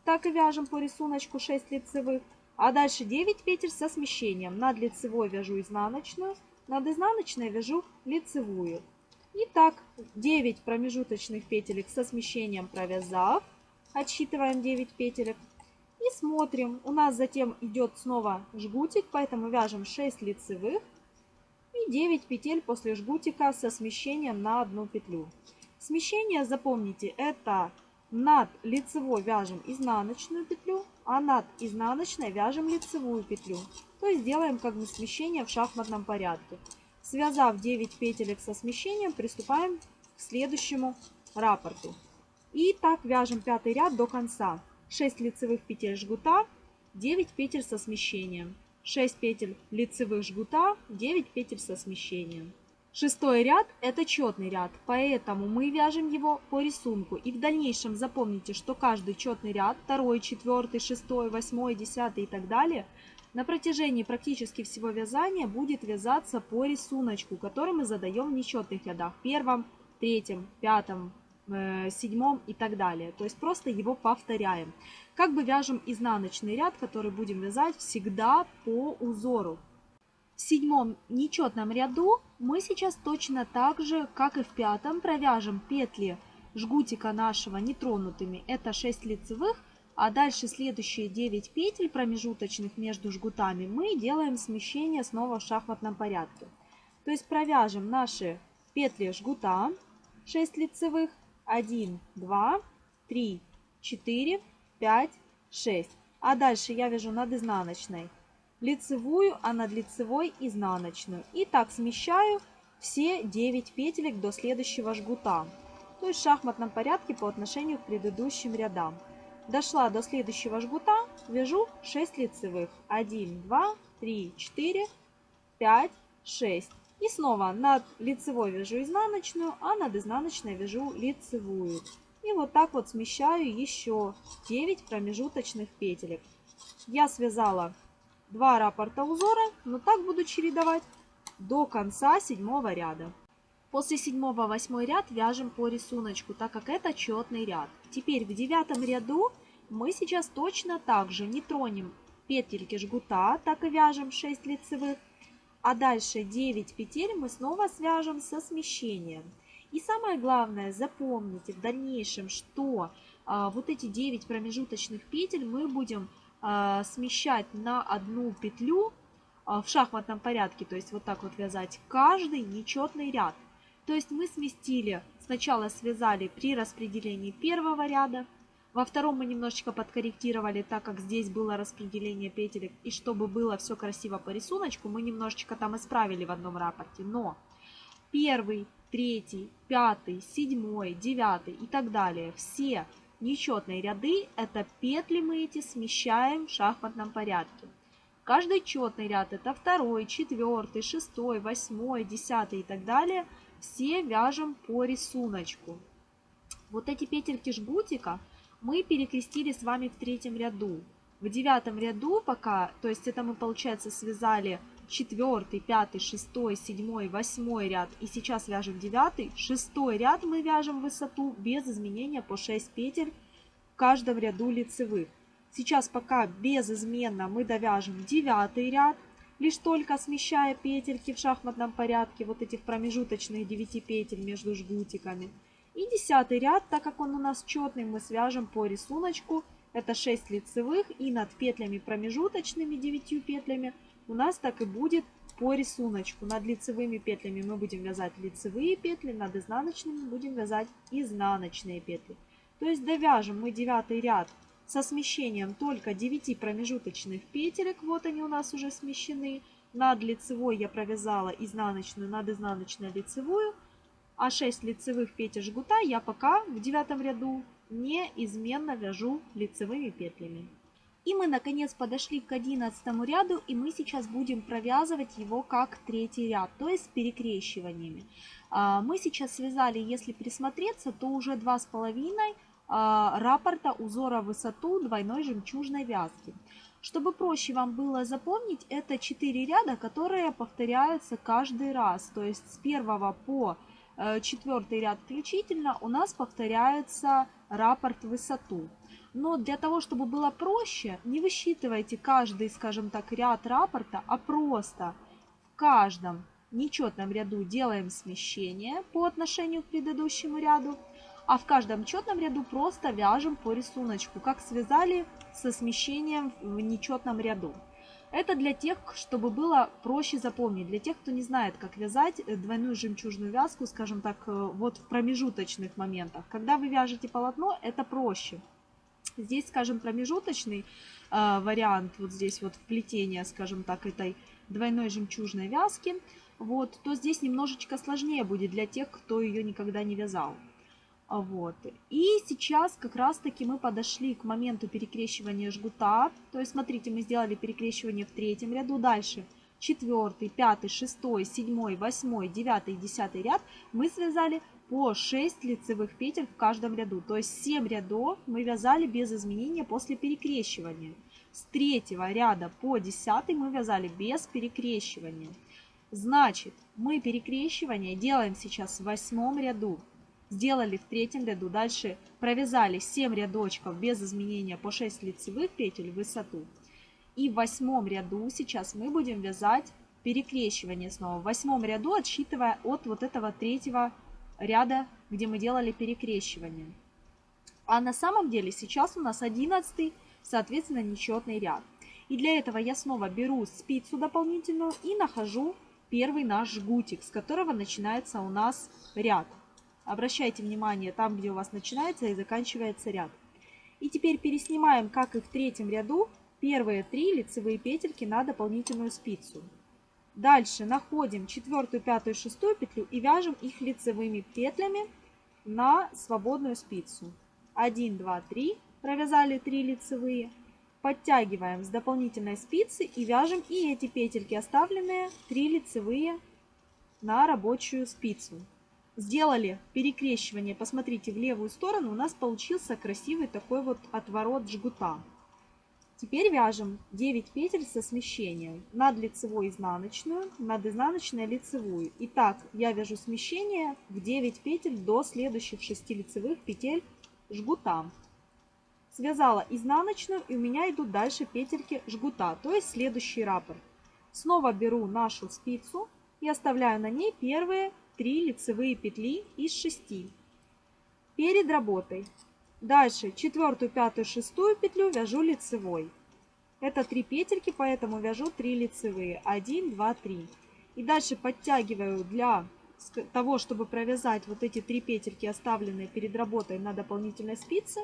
Так и вяжем по рисунку 6 лицевых. А дальше 9 петель со смещением. Над лицевой вяжу изнаночную, над изнаночной вяжу лицевую. И так 9 промежуточных петелек со смещением провязав, отсчитываем 9 петелек. И смотрим, у нас затем идет снова жгутик, поэтому вяжем 6 лицевых и 9 петель после жгутика со смещением на одну петлю. Смещение, запомните, это над лицевой вяжем изнаночную петлю, а над изнаночной вяжем лицевую петлю. То есть делаем как бы смещение в шахматном порядке. Связав 9 петелек со смещением, приступаем к следующему раппорту. И так вяжем пятый ряд до конца. 6 лицевых петель жгута, 9 петель со смещением. 6 петель лицевых жгута, 9 петель со смещением. Шестой ряд это четный ряд, поэтому мы вяжем его по рисунку. И в дальнейшем запомните, что каждый четный ряд, второй, четвертый, шестой, восьмой, десятый и так далее, на протяжении практически всего вязания будет вязаться по рисунку, который мы задаем в нечетных рядах. Первом, третьем, пятом, Э, седьмом и так далее. То есть просто его повторяем. Как бы вяжем изнаночный ряд, который будем вязать всегда по узору. В седьмом нечетном ряду мы сейчас точно так же, как и в пятом, провяжем петли жгутика нашего нетронутыми. Это 6 лицевых. А дальше следующие 9 петель промежуточных между жгутами мы делаем смещение снова в шахматном порядке. То есть провяжем наши петли жгута 6 лицевых, 1, 2, 3, 4, 5, 6. А дальше я вяжу над изнаночной лицевую, а над лицевой изнаночную. И так смещаю все 9 петелек до следующего жгута. То есть в шахматном порядке по отношению к предыдущим рядам. Дошла до следующего жгута, вяжу 6 лицевых. 1, 2, 3, 4, 5, 6. И снова над лицевой вяжу изнаночную, а над изнаночной вяжу лицевую. И вот так вот смещаю еще 9 промежуточных петелек. Я связала 2 раппорта узора, но так буду чередовать до конца седьмого ряда. После седьмого восьмой ряд вяжем по рисунку, так как это четный ряд. Теперь в девятом ряду мы сейчас точно так же не тронем петельки жгута, так и вяжем 6 лицевых. А дальше 9 петель мы снова свяжем со смещением. И самое главное, запомните в дальнейшем, что а, вот эти 9 промежуточных петель мы будем смещать на одну петлю а, в шахматном порядке, то есть вот так вот вязать каждый нечетный ряд. То есть мы сместили, сначала связали при распределении первого ряда, во втором мы немножечко подкорректировали, так как здесь было распределение петелек. И чтобы было все красиво по рисунку, мы немножечко там исправили в одном рапорте. Но первый, третий, пятый, седьмой, девятый и так далее, все нечетные ряды, это петли мы эти смещаем в шахматном порядке. Каждый четный ряд это второй, четвертый, шестой, восьмой, десятый и так далее. Все вяжем по рисунку. Вот эти петельки жгутика – мы перекрестили с вами в третьем ряду. В девятом ряду пока, то есть это мы, получается, связали четвертый, пятый, шестой, седьмой, восьмой ряд. И сейчас вяжем девятый. Шестой ряд мы вяжем высоту без изменения по 6 петель в каждом ряду лицевых. Сейчас пока безызменно мы довяжем девятый ряд, лишь только смещая петельки в шахматном порядке, вот этих промежуточных 9 петель между жгутиками. И десятый ряд, так как он у нас четный, мы свяжем по рисунку. Это 6 лицевых и над петлями промежуточными 9 петлями у нас так и будет по рисунку. Над лицевыми петлями мы будем вязать лицевые петли, над изнаночными будем вязать изнаночные петли. То есть довяжем мы девятый ряд со смещением только 9 промежуточных петелек. Вот они у нас уже смещены. Над лицевой я провязала изнаночную, над изнаночной лицевую а 6 лицевых петель жгута я пока в девятом ряду неизменно вяжу лицевыми петлями. И мы наконец подошли к 11 ряду, и мы сейчас будем провязывать его как третий ряд, то есть с перекрещиваниями. А, мы сейчас связали, если присмотреться, то уже 2,5 а, раппорта узора высоту двойной жемчужной вязки. Чтобы проще вам было запомнить, это 4 ряда, которые повторяются каждый раз. То есть с 1 по Э, четвертый ряд включительно у нас повторяется раппорт высоту. Но для того, чтобы было проще, не высчитывайте каждый, скажем так, ряд раппорта, а просто в каждом нечетном ряду делаем смещение по отношению к предыдущему ряду, а в каждом четном ряду просто вяжем по рисунку, как связали со смещением в нечетном ряду. Это для тех, чтобы было проще запомнить, для тех, кто не знает, как вязать э, двойную жемчужную вязку, скажем так, э, вот в промежуточных моментах. Когда вы вяжете полотно, это проще. Здесь, скажем, промежуточный э, вариант, вот здесь вот вплетение, скажем так, этой двойной жемчужной вязки, вот, то здесь немножечко сложнее будет для тех, кто ее никогда не вязал. Вот. И сейчас как раз-таки мы подошли к моменту перекрещивания жгута. То есть, смотрите, мы сделали перекрещивание в третьем ряду. Дальше четвертый, пятый, шестой, седьмой, восьмой, девятый, десятый ряд мы связали по 6 лицевых петель в каждом ряду. То есть 7 рядов мы вязали без изменения после перекрещивания. С третьего ряда по десятый мы вязали без перекрещивания. Значит, мы перекрещивание делаем сейчас в восьмом ряду сделали в третьем ряду. Дальше провязали 7 рядочков без изменения по 6 лицевых петель в высоту. И в восьмом ряду сейчас мы будем вязать перекрещивание снова. В восьмом ряду отсчитывая от вот этого третьего ряда, где мы делали перекрещивание. А на самом деле сейчас у нас 11, соответственно, нечетный ряд. И для этого я снова беру спицу дополнительную и нахожу первый наш жгутик, с которого начинается у нас ряд. Обращайте внимание там, где у вас начинается и заканчивается ряд. И теперь переснимаем, как и в третьем ряду, первые три лицевые петельки на дополнительную спицу. Дальше находим четвертую, пятую, шестую петлю и вяжем их лицевыми петлями на свободную спицу. 1, 2, 3, провязали 3 лицевые, подтягиваем с дополнительной спицы и вяжем и эти петельки оставленные 3 лицевые на рабочую спицу. Сделали перекрещивание, посмотрите, в левую сторону у нас получился красивый такой вот отворот жгута. Теперь вяжем 9 петель со смещением над лицевой изнаночную, над изнаночной лицевую. Итак, я вяжу смещение в 9 петель до следующих 6 лицевых петель жгута. Связала изнаночную и у меня идут дальше петельки жгута, то есть следующий раппорт. Снова беру нашу спицу и оставляю на ней первые 3 лицевые петли из 6 перед работой. Дальше четвертую, пятую, шестую петлю вяжу лицевой. Это 3 петельки, поэтому вяжу 3 лицевые. 1, 2, 3. И дальше подтягиваю для того, чтобы провязать вот эти 3 петельки, оставленные перед работой на дополнительной спице.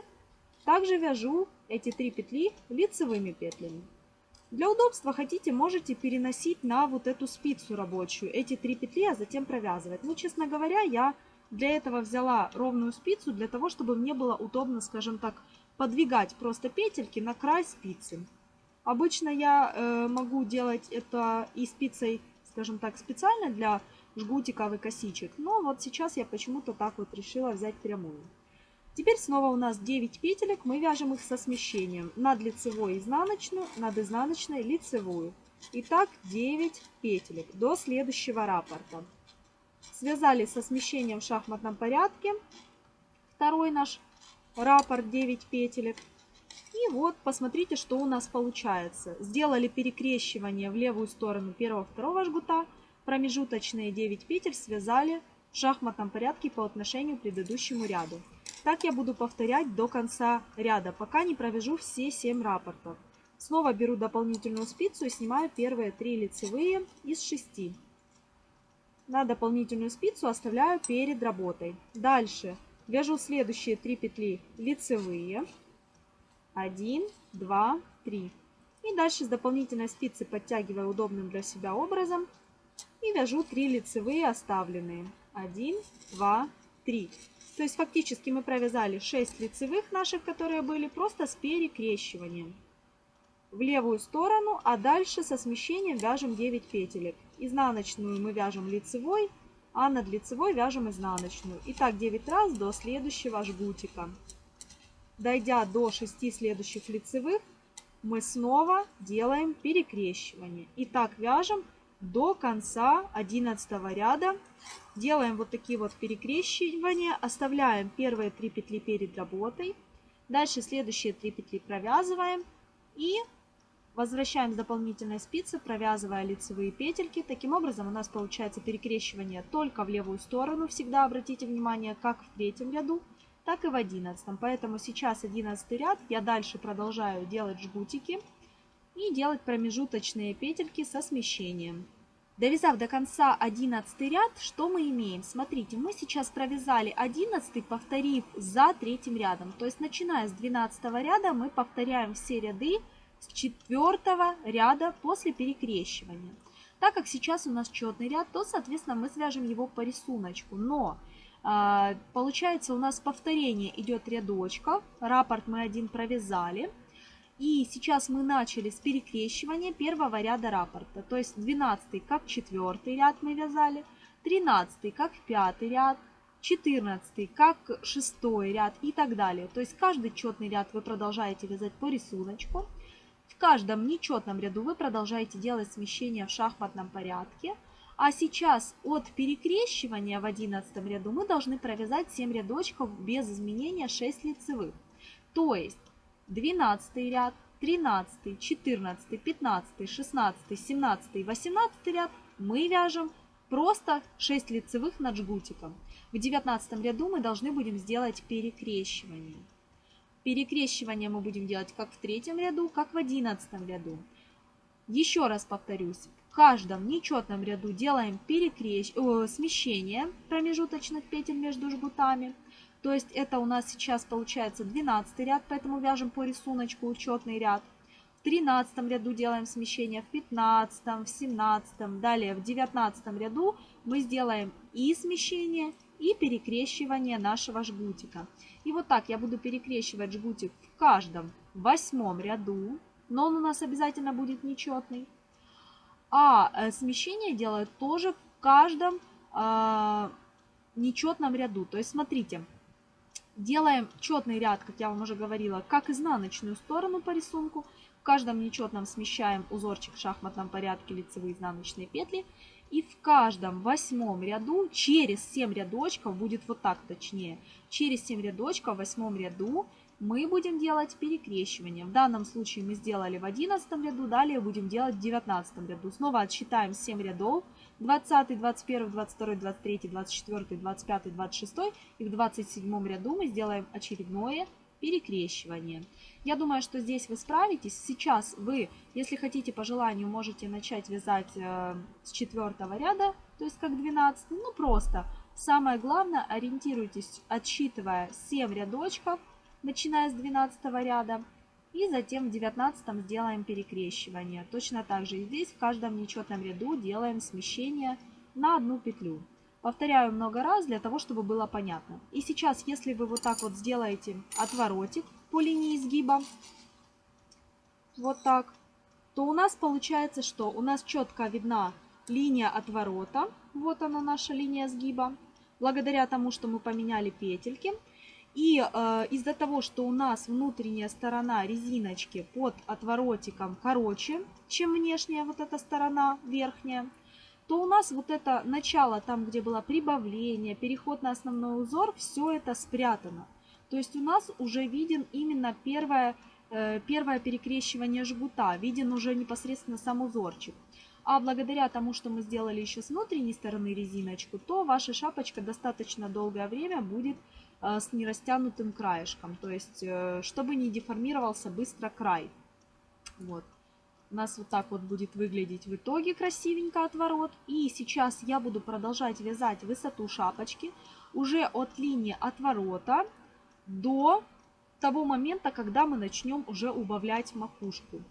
Также вяжу эти 3 петли лицевыми петлями. Для удобства хотите, можете переносить на вот эту спицу рабочую эти 3 петли, а затем провязывать. Ну, честно говоря, я для этого взяла ровную спицу, для того, чтобы мне было удобно, скажем так, подвигать просто петельки на край спицы. Обычно я э, могу делать это и спицей, скажем так, специально для жгутиков и косичек. Но вот сейчас я почему-то так вот решила взять прямую. Теперь снова у нас 9 петелек, мы вяжем их со смещением. Над лицевой изнаночную, над изнаночной лицевую. Итак, 9 петелек до следующего раппорта. Связали со смещением в шахматном порядке. Второй наш раппорт 9 петелек. И вот посмотрите, что у нас получается. Сделали перекрещивание в левую сторону первого-второго жгута. Промежуточные 9 петель связали в шахматном порядке по отношению к предыдущему ряду. Так я буду повторять до конца ряда, пока не провяжу все 7 раппортов. Снова беру дополнительную спицу и снимаю первые 3 лицевые из 6 на дополнительную спицу оставляю перед работой. Дальше вяжу следующие 3 петли лицевые. 1, 2, 3. И дальше с дополнительной спицы подтягиваю удобным для себя образом. И вяжу 3 лицевые оставленные. 1, 2, 3. То есть фактически мы провязали 6 лицевых наших, которые были просто с перекрещиванием в левую сторону, а дальше со смещением вяжем 9 петелек. Изнаночную мы вяжем лицевой, а над лицевой вяжем изнаночную. И так 9 раз до следующего жгутика. Дойдя до 6 следующих лицевых, мы снова делаем перекрещивание. И так вяжем до конца 11 ряда. Делаем вот такие вот перекрещивания, оставляем первые 3 петли перед работой. Дальше следующие 3 петли провязываем и Возвращаем с дополнительной спицы, провязывая лицевые петельки. Таким образом у нас получается перекрещивание только в левую сторону. Всегда обратите внимание, как в третьем ряду, так и в одиннадцатом. Поэтому сейчас одиннадцатый ряд. Я дальше продолжаю делать жгутики и делать промежуточные петельки со смещением. Довязав до конца 11 ряд, что мы имеем? Смотрите, мы сейчас провязали 11, повторив за третьим рядом. То есть начиная с 12 ряда мы повторяем все ряды с четвертого ряда после перекрещивания. Так как сейчас у нас четный ряд, то, соответственно, мы свяжем его по рисунку. Но э, получается у нас повторение идет рядочков. Раппорт мы один провязали. И сейчас мы начали с перекрещивания первого ряда раппорта. То есть 12 как четвертый ряд мы вязали, 13 как пятый ряд, 14 как шестой ряд и так далее. То есть каждый четный ряд вы продолжаете вязать по рисунку. Каждом нечетном ряду вы продолжаете делать смещение в шахматном порядке. А сейчас от перекрещивания в 11 ряду мы должны провязать 7 рядочков без изменения 6 лицевых. То есть 12 ряд, 13, 14, 15, 16, 17, 18 ряд мы вяжем просто 6 лицевых над жгутиком. В 19 ряду мы должны будем сделать перекрещивание. Перекрещивание мы будем делать как в третьем ряду, как в одиннадцатом ряду. Еще раз повторюсь, в каждом нечетном ряду делаем перекрещ... О, смещение промежуточных петель между жгутами. То есть это у нас сейчас получается 12 ряд, поэтому вяжем по рисунку учетный ряд. В 13 ряду делаем смещение, в 15, в 17, далее в 19 ряду мы сделаем и смещение, и перекрещивание нашего жгутика. И вот так я буду перекрещивать жгутик в каждом восьмом ряду, но он у нас обязательно будет нечетный. А э, смещение делаю тоже в каждом э, нечетном ряду. То есть смотрите, делаем четный ряд, как я вам уже говорила, как изнаночную сторону по рисунку, в каждом нечетном смещаем узорчик в шахматном порядке лицевые изнаночные петли. И в каждом восьмом ряду через 7 рядочков, будет вот так точнее, через 7 рядочков в восьмом ряду мы будем делать перекрещивание. В данном случае мы сделали в 11 ряду, далее будем делать в 19 ряду. Снова отсчитаем 7 рядов. 20, 21, 22, 23, 24, 25, 26 и в 27 ряду мы сделаем очередное. Я думаю, что здесь вы справитесь. Сейчас вы, если хотите по желанию, можете начать вязать э, с четвертого ряда, то есть как 12. Ну просто, самое главное, ориентируйтесь, отсчитывая 7 рядочков, начиная с 12 ряда. И затем в 19 сделаем перекрещивание. Точно так же и здесь в каждом нечетном ряду делаем смещение на одну петлю. Повторяю много раз для того, чтобы было понятно. И сейчас, если вы вот так вот сделаете отворотик по линии изгиба, вот так, то у нас получается, что у нас четко видна линия отворота. Вот она наша линия сгиба. Благодаря тому, что мы поменяли петельки. И э, из-за того, что у нас внутренняя сторона резиночки под отворотиком короче, чем внешняя вот эта сторона верхняя, то у нас вот это начало, там где было прибавление, переход на основной узор, все это спрятано. То есть у нас уже виден именно первое, э, первое перекрещивание жгута, виден уже непосредственно сам узорчик. А благодаря тому, что мы сделали еще с внутренней стороны резиночку, то ваша шапочка достаточно долгое время будет э, с нерастянутым краешком. То есть, э, чтобы не деформировался быстро край. Вот. У нас вот так вот будет выглядеть в итоге красивенько отворот. И сейчас я буду продолжать вязать высоту шапочки уже от линии отворота до того момента, когда мы начнем уже убавлять макушку.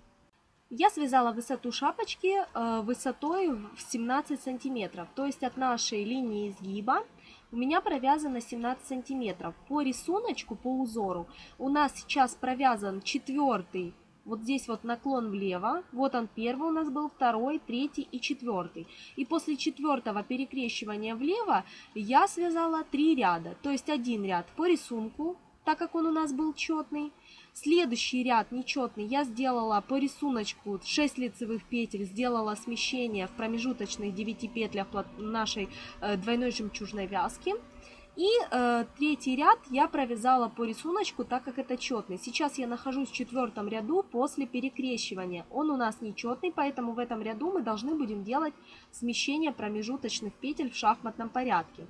Я связала высоту шапочки э, высотой в 17 сантиметров, то есть от нашей линии изгиба у меня провязано 17 сантиметров. По рисунку, по узору у нас сейчас провязан четвертый вот здесь вот наклон влево. Вот он первый у нас был, второй, третий и четвертый. И после четвертого перекрещивания влево я связала три ряда. То есть один ряд по рисунку, так как он у нас был четный. Следующий ряд нечетный я сделала по рисунку 6 лицевых петель, сделала смещение в промежуточных 9 петлях нашей э, двойной жемчужной вязки. И э, третий ряд я провязала по рисунку, так как это четный. Сейчас я нахожусь в четвертом ряду после перекрещивания. Он у нас нечетный, поэтому в этом ряду мы должны будем делать смещение промежуточных петель в шахматном порядке.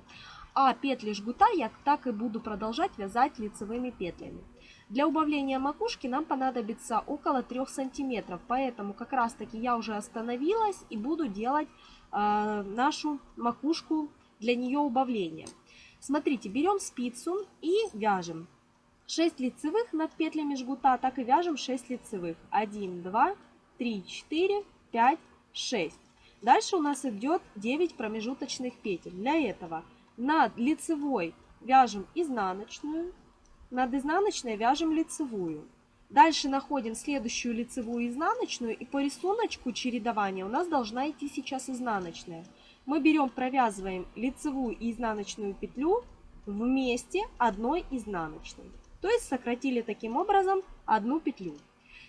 А петли жгута я так и буду продолжать вязать лицевыми петлями. Для убавления макушки нам понадобится около 3 сантиметров, поэтому как раз таки я уже остановилась и буду делать э, нашу макушку для нее убавления. Смотрите, берем спицу и вяжем 6 лицевых над петлями жгута, так и вяжем 6 лицевых. 1, 2, 3, 4, 5, 6. Дальше у нас идет 9 промежуточных петель. Для этого над лицевой вяжем изнаночную, над изнаночной вяжем лицевую. Дальше находим следующую лицевую изнаночную и по рисунку чередования у нас должна идти сейчас изнаночная мы берем, провязываем лицевую и изнаночную петлю вместе одной изнаночной. То есть сократили таким образом одну петлю.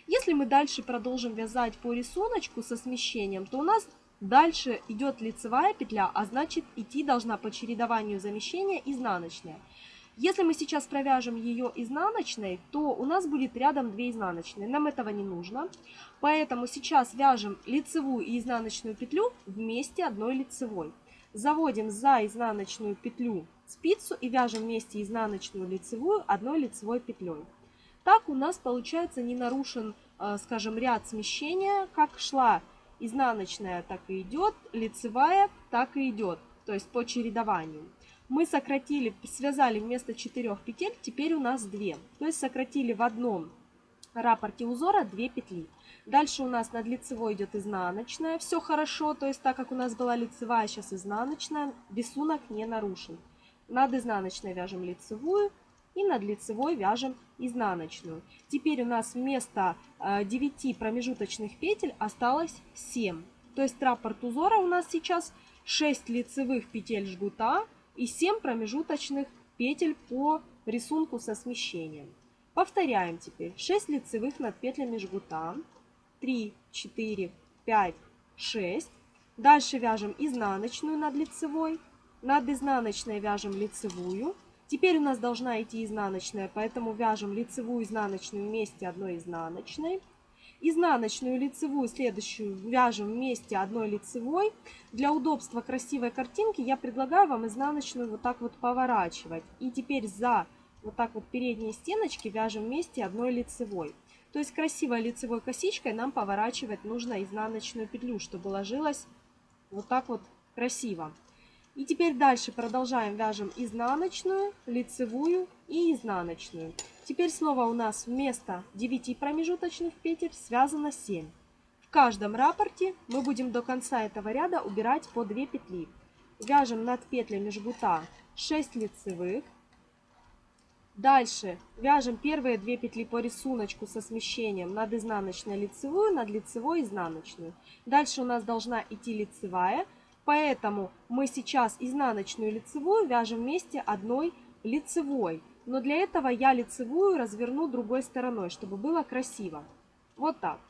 Если мы дальше продолжим вязать по рисунку со смещением, то у нас дальше идет лицевая петля, а значит идти должна по чередованию замещения изнаночная. Если мы сейчас провяжем ее изнаночной, то у нас будет рядом 2 изнаночные. Нам этого не нужно. Поэтому сейчас вяжем лицевую и изнаночную петлю вместе одной лицевой. Заводим за изнаночную петлю спицу и вяжем вместе изнаночную лицевую одной лицевой петлей. Так у нас получается не нарушен, э, скажем, ряд смещения. Как шла изнаночная, так и идет, лицевая так и идет, то есть по чередованию. мы сократили, связали вместо 4 петель, теперь у нас 2. То есть сократили в одном раппорте узора 2 петли. Дальше у нас над лицевой идет изнаночная. Все хорошо, то есть так как у нас была лицевая, сейчас изнаночная, рисунок не нарушен. Над изнаночной вяжем лицевую и над лицевой вяжем изнаночную. Теперь у нас вместо 9 э, промежуточных петель осталось 7. То есть раппорт узора у нас сейчас 6 лицевых петель жгута и 7 промежуточных петель по рисунку со смещением. Повторяем теперь 6 лицевых над петлями жгута, 3, 4, 5, 6. Дальше вяжем изнаночную над лицевой, над изнаночной вяжем лицевую. Теперь у нас должна идти изнаночная, поэтому вяжем лицевую изнаночную вместе одной изнаночной. Изнаночную лицевую следующую вяжем вместе одной лицевой. Для удобства красивой картинки я предлагаю вам изнаночную вот так вот поворачивать. И теперь за вот так вот передние стеночки вяжем вместе одной лицевой. То есть красивой лицевой косичкой нам поворачивать нужно изнаночную петлю, чтобы ложилась вот так вот красиво. И теперь дальше продолжаем вяжем изнаночную, лицевую и изнаночную. Теперь снова у нас вместо 9 промежуточных петель связано 7. В каждом раппорте мы будем до конца этого ряда убирать по 2 петли. Вяжем над петлями жгута 6 лицевых. Дальше вяжем первые 2 петли по рисунку со смещением над изнаночной лицевую, над лицевой изнаночную. Дальше у нас должна идти лицевая, поэтому мы сейчас изнаночную лицевую вяжем вместе одной лицевой. Но для этого я лицевую разверну другой стороной, чтобы было красиво. Вот так.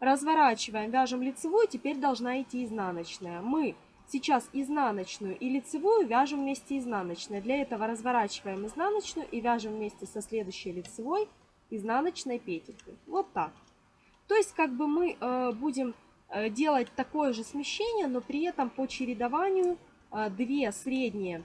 Разворачиваем, вяжем лицевую, теперь должна идти изнаночная. Мы сейчас изнаночную и лицевую вяжем вместе изнаночной. Для этого разворачиваем изнаночную и вяжем вместе со следующей лицевой изнаночной петелькой. Вот так. То есть как бы мы э, будем э, делать такое же смещение, но при этом по чередованию э, две средние,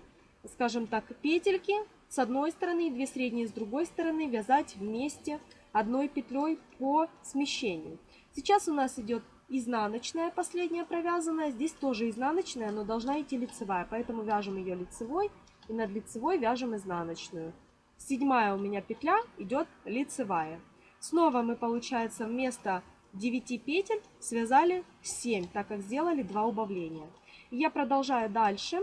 скажем так, петельки с одной стороны и две средние с другой стороны вязать вместе одной петлей по смещению. Сейчас у нас идет изнаночная последняя провязанная. Здесь тоже изнаночная, но должна идти лицевая. Поэтому вяжем ее лицевой и над лицевой вяжем изнаночную. Седьмая у меня петля идет лицевая. Снова мы, получается, вместо 9 петель связали 7, так как сделали 2 убавления. я продолжаю дальше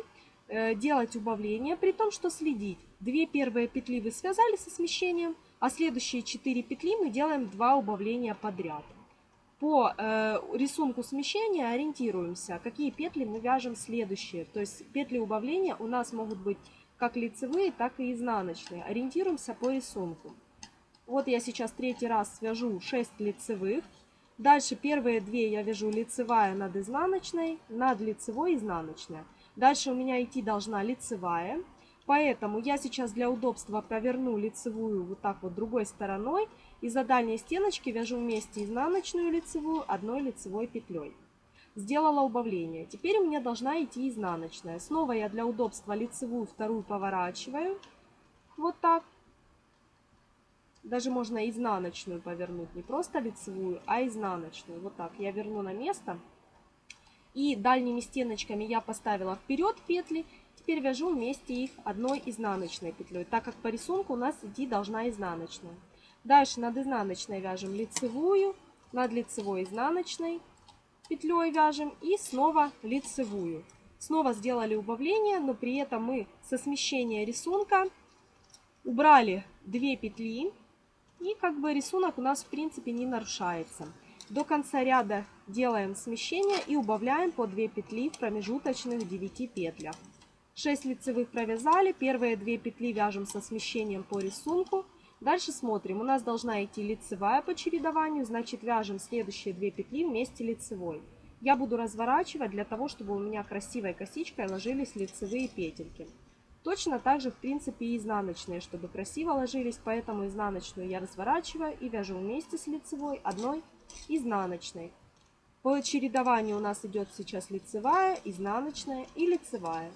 э, делать убавления, при том, что следить. Две первые петли вы связали со смещением, а следующие 4 петли мы делаем 2 убавления подряд. По э, рисунку смещения ориентируемся, какие петли мы вяжем следующие. То есть петли убавления у нас могут быть как лицевые, так и изнаночные. Ориентируемся по рисунку. Вот я сейчас третий раз свяжу 6 лицевых. Дальше первые две я вяжу лицевая над изнаночной, над лицевой изнаночная. Дальше у меня идти должна лицевая. Поэтому я сейчас для удобства проверну лицевую вот так вот другой стороной. И за дальней стеночки вяжу вместе изнаночную лицевую одной лицевой петлей. Сделала убавление. Теперь у меня должна идти изнаночная. Снова я для удобства лицевую вторую поворачиваю. Вот так. Даже можно изнаночную повернуть. Не просто лицевую, а изнаночную. Вот так. Я верну на место. И дальними стеночками я поставила вперед петли теперь вяжу вместе их одной изнаночной петлей, так как по рисунку у нас идти должна изнаночная. Дальше над изнаночной вяжем лицевую, над лицевой изнаночной петлей вяжем и снова лицевую. Снова сделали убавление, но при этом мы со смещения рисунка убрали 2 петли и как бы рисунок у нас в принципе не нарушается. До конца ряда делаем смещение и убавляем по 2 петли в промежуточных 9 петлях. 6 лицевых провязали, первые 2 петли вяжем со смещением по рисунку. Дальше смотрим, у нас должна идти лицевая по чередованию, значит вяжем следующие 2 петли вместе лицевой. Я буду разворачивать для того, чтобы у меня красивой косичкой ложились лицевые петельки. Точно так же, в принципе, и изнаночные, чтобы красиво ложились, поэтому изнаночную я разворачиваю и вяжу вместе с лицевой одной изнаночной. По чередованию у нас идет сейчас лицевая, изнаночная и лицевая.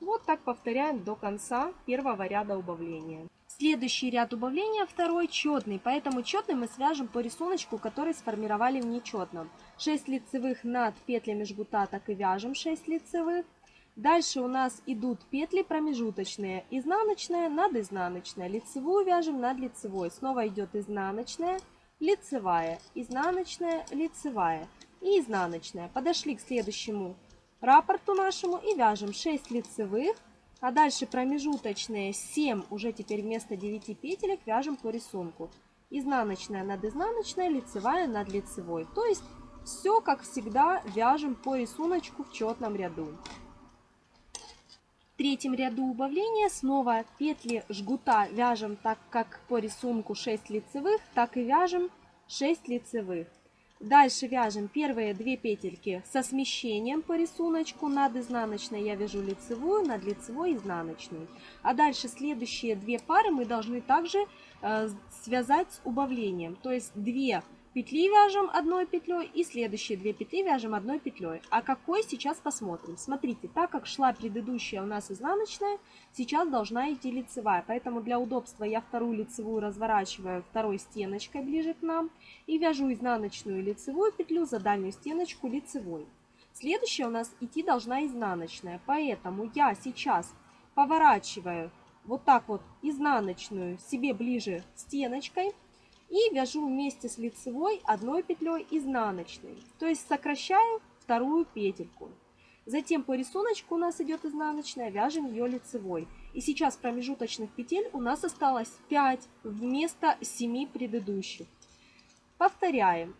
Вот так повторяем до конца первого ряда убавления. Следующий ряд убавления второй четный, поэтому четный мы свяжем по рисунку, который сформировали в нечетном. 6 лицевых над петлями жгута так и вяжем 6 лицевых. Дальше у нас идут петли промежуточные. Изнаночная над изнаночной. Лицевую вяжем над лицевой. Снова идет изнаночная, лицевая, изнаночная, лицевая и изнаночная. Подошли к следующему раппорту нашему и вяжем 6 лицевых, а дальше промежуточные 7, уже теперь вместо 9 петелек вяжем по рисунку. Изнаночная над изнаночной, лицевая над лицевой. То есть все, как всегда, вяжем по рисунку в четном ряду. В третьем ряду убавления снова петли жгута вяжем так, как по рисунку 6 лицевых, так и вяжем 6 лицевых. Дальше вяжем первые две петельки со смещением по рисунку. Над изнаночной я вяжу лицевую, над лицевой изнаночную. А дальше следующие две пары мы должны также э, связать с убавлением. То есть две петли вяжем одной петлей и следующие две петли вяжем одной петлей. А какой сейчас посмотрим. Смотрите, так как шла предыдущая у нас изнаночная, сейчас должна идти лицевая. Поэтому для удобства я вторую лицевую разворачиваю второй стеночкой ближе к нам и вяжу изнаночную лицевую петлю за дальнюю стеночку лицевой. Следующая у нас идти должна изнаночная, поэтому я сейчас поворачиваю вот так вот изнаночную себе ближе стеночкой и вяжу вместе с лицевой одной петлей изнаночной. То есть сокращаю вторую петельку. Затем по рисунку у нас идет изнаночная, вяжем ее лицевой. И сейчас промежуточных петель у нас осталось 5 вместо 7 предыдущих. Повторяем.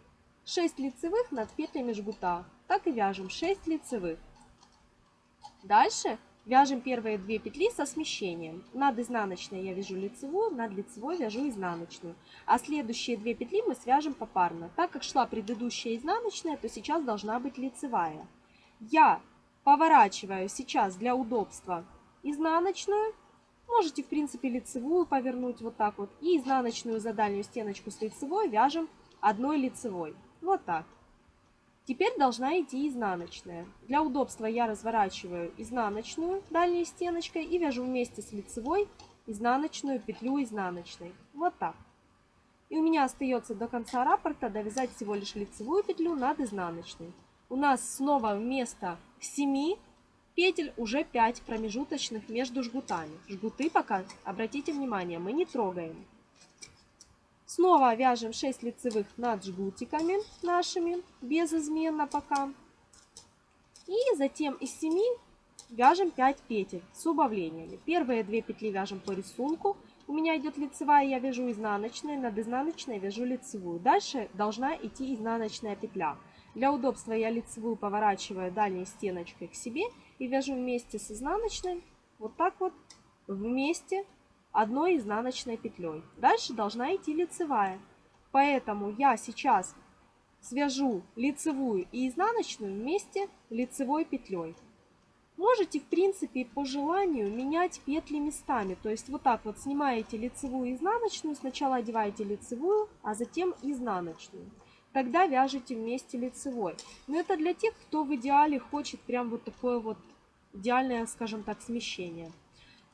6 лицевых над петлями жгута. Так и вяжем 6 лицевых. Дальше Вяжем первые две петли со смещением. Над изнаночной я вяжу лицевую, над лицевой вяжу изнаночную. А следующие две петли мы свяжем попарно. Так как шла предыдущая изнаночная, то сейчас должна быть лицевая. Я поворачиваю сейчас для удобства изнаночную. Можете, в принципе, лицевую повернуть вот так вот. И изнаночную за дальнюю стеночку с лицевой вяжем одной лицевой. Вот так. Теперь должна идти изнаночная. Для удобства я разворачиваю изнаночную дальней стеночкой и вяжу вместе с лицевой изнаночную петлю изнаночной. Вот так. И у меня остается до конца раппорта довязать всего лишь лицевую петлю над изнаночной. У нас снова вместо 7 петель уже 5 промежуточных между жгутами. Жгуты пока, обратите внимание, мы не трогаем. Снова вяжем 6 лицевых над жгутиками нашими, безызменно пока. И затем из 7 вяжем 5 петель с убавлениями. Первые 2 петли вяжем по рисунку. У меня идет лицевая, я вяжу изнаночной, над изнаночной вяжу лицевую. Дальше должна идти изнаночная петля. Для удобства я лицевую поворачиваю дальней стеночкой к себе и вяжу вместе с изнаночной, вот так вот, вместе одной изнаночной петлей. Дальше должна идти лицевая. Поэтому я сейчас свяжу лицевую и изнаночную вместе лицевой петлей. Можете, в принципе, по желанию менять петли местами. То есть вот так вот снимаете лицевую и изнаночную, сначала одеваете лицевую, а затем изнаночную. Тогда вяжете вместе лицевой. Но это для тех, кто в идеале хочет прям вот такое вот идеальное, скажем так, смещение.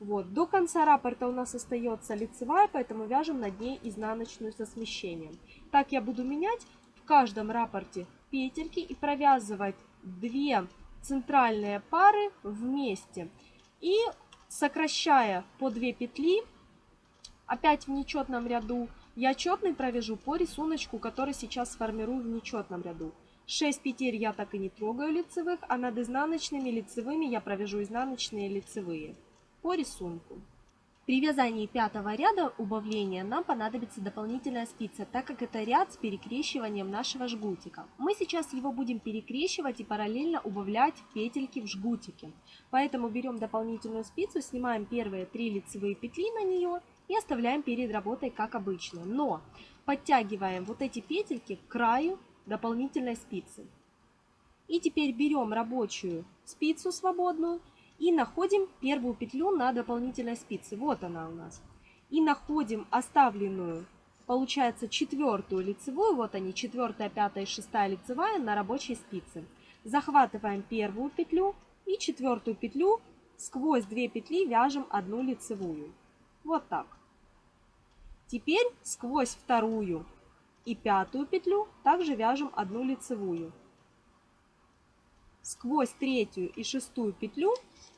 Вот. До конца раппорта у нас остается лицевая, поэтому вяжем над ней изнаночную со смещением. Так я буду менять в каждом раппорте петельки и провязывать две центральные пары вместе. И сокращая по 2 петли, опять в нечетном ряду, я четный провяжу по рисунку, который сейчас сформирую в нечетном ряду. 6 петель я так и не трогаю лицевых, а над изнаночными лицевыми я провяжу изнаночные лицевые по рисунку. При вязании пятого ряда убавления нам понадобится дополнительная спица, так как это ряд с перекрещиванием нашего жгутика. Мы сейчас его будем перекрещивать и параллельно убавлять петельки в жгутике. Поэтому берем дополнительную спицу, снимаем первые три лицевые петли на нее и оставляем перед работой как обычно. Но подтягиваем вот эти петельки к краю дополнительной спицы. И теперь берем рабочую спицу свободную и находим первую петлю на дополнительной спице. Вот она у нас. И находим оставленную, получается, четвертую лицевую. Вот они, четвертая, пятая шестая лицевая на рабочей спице. Захватываем первую петлю и четвертую петлю сквозь две петли вяжем одну лицевую. Вот так. Теперь сквозь вторую и пятую петлю также вяжем одну лицевую. сквозь третью и шестую петлю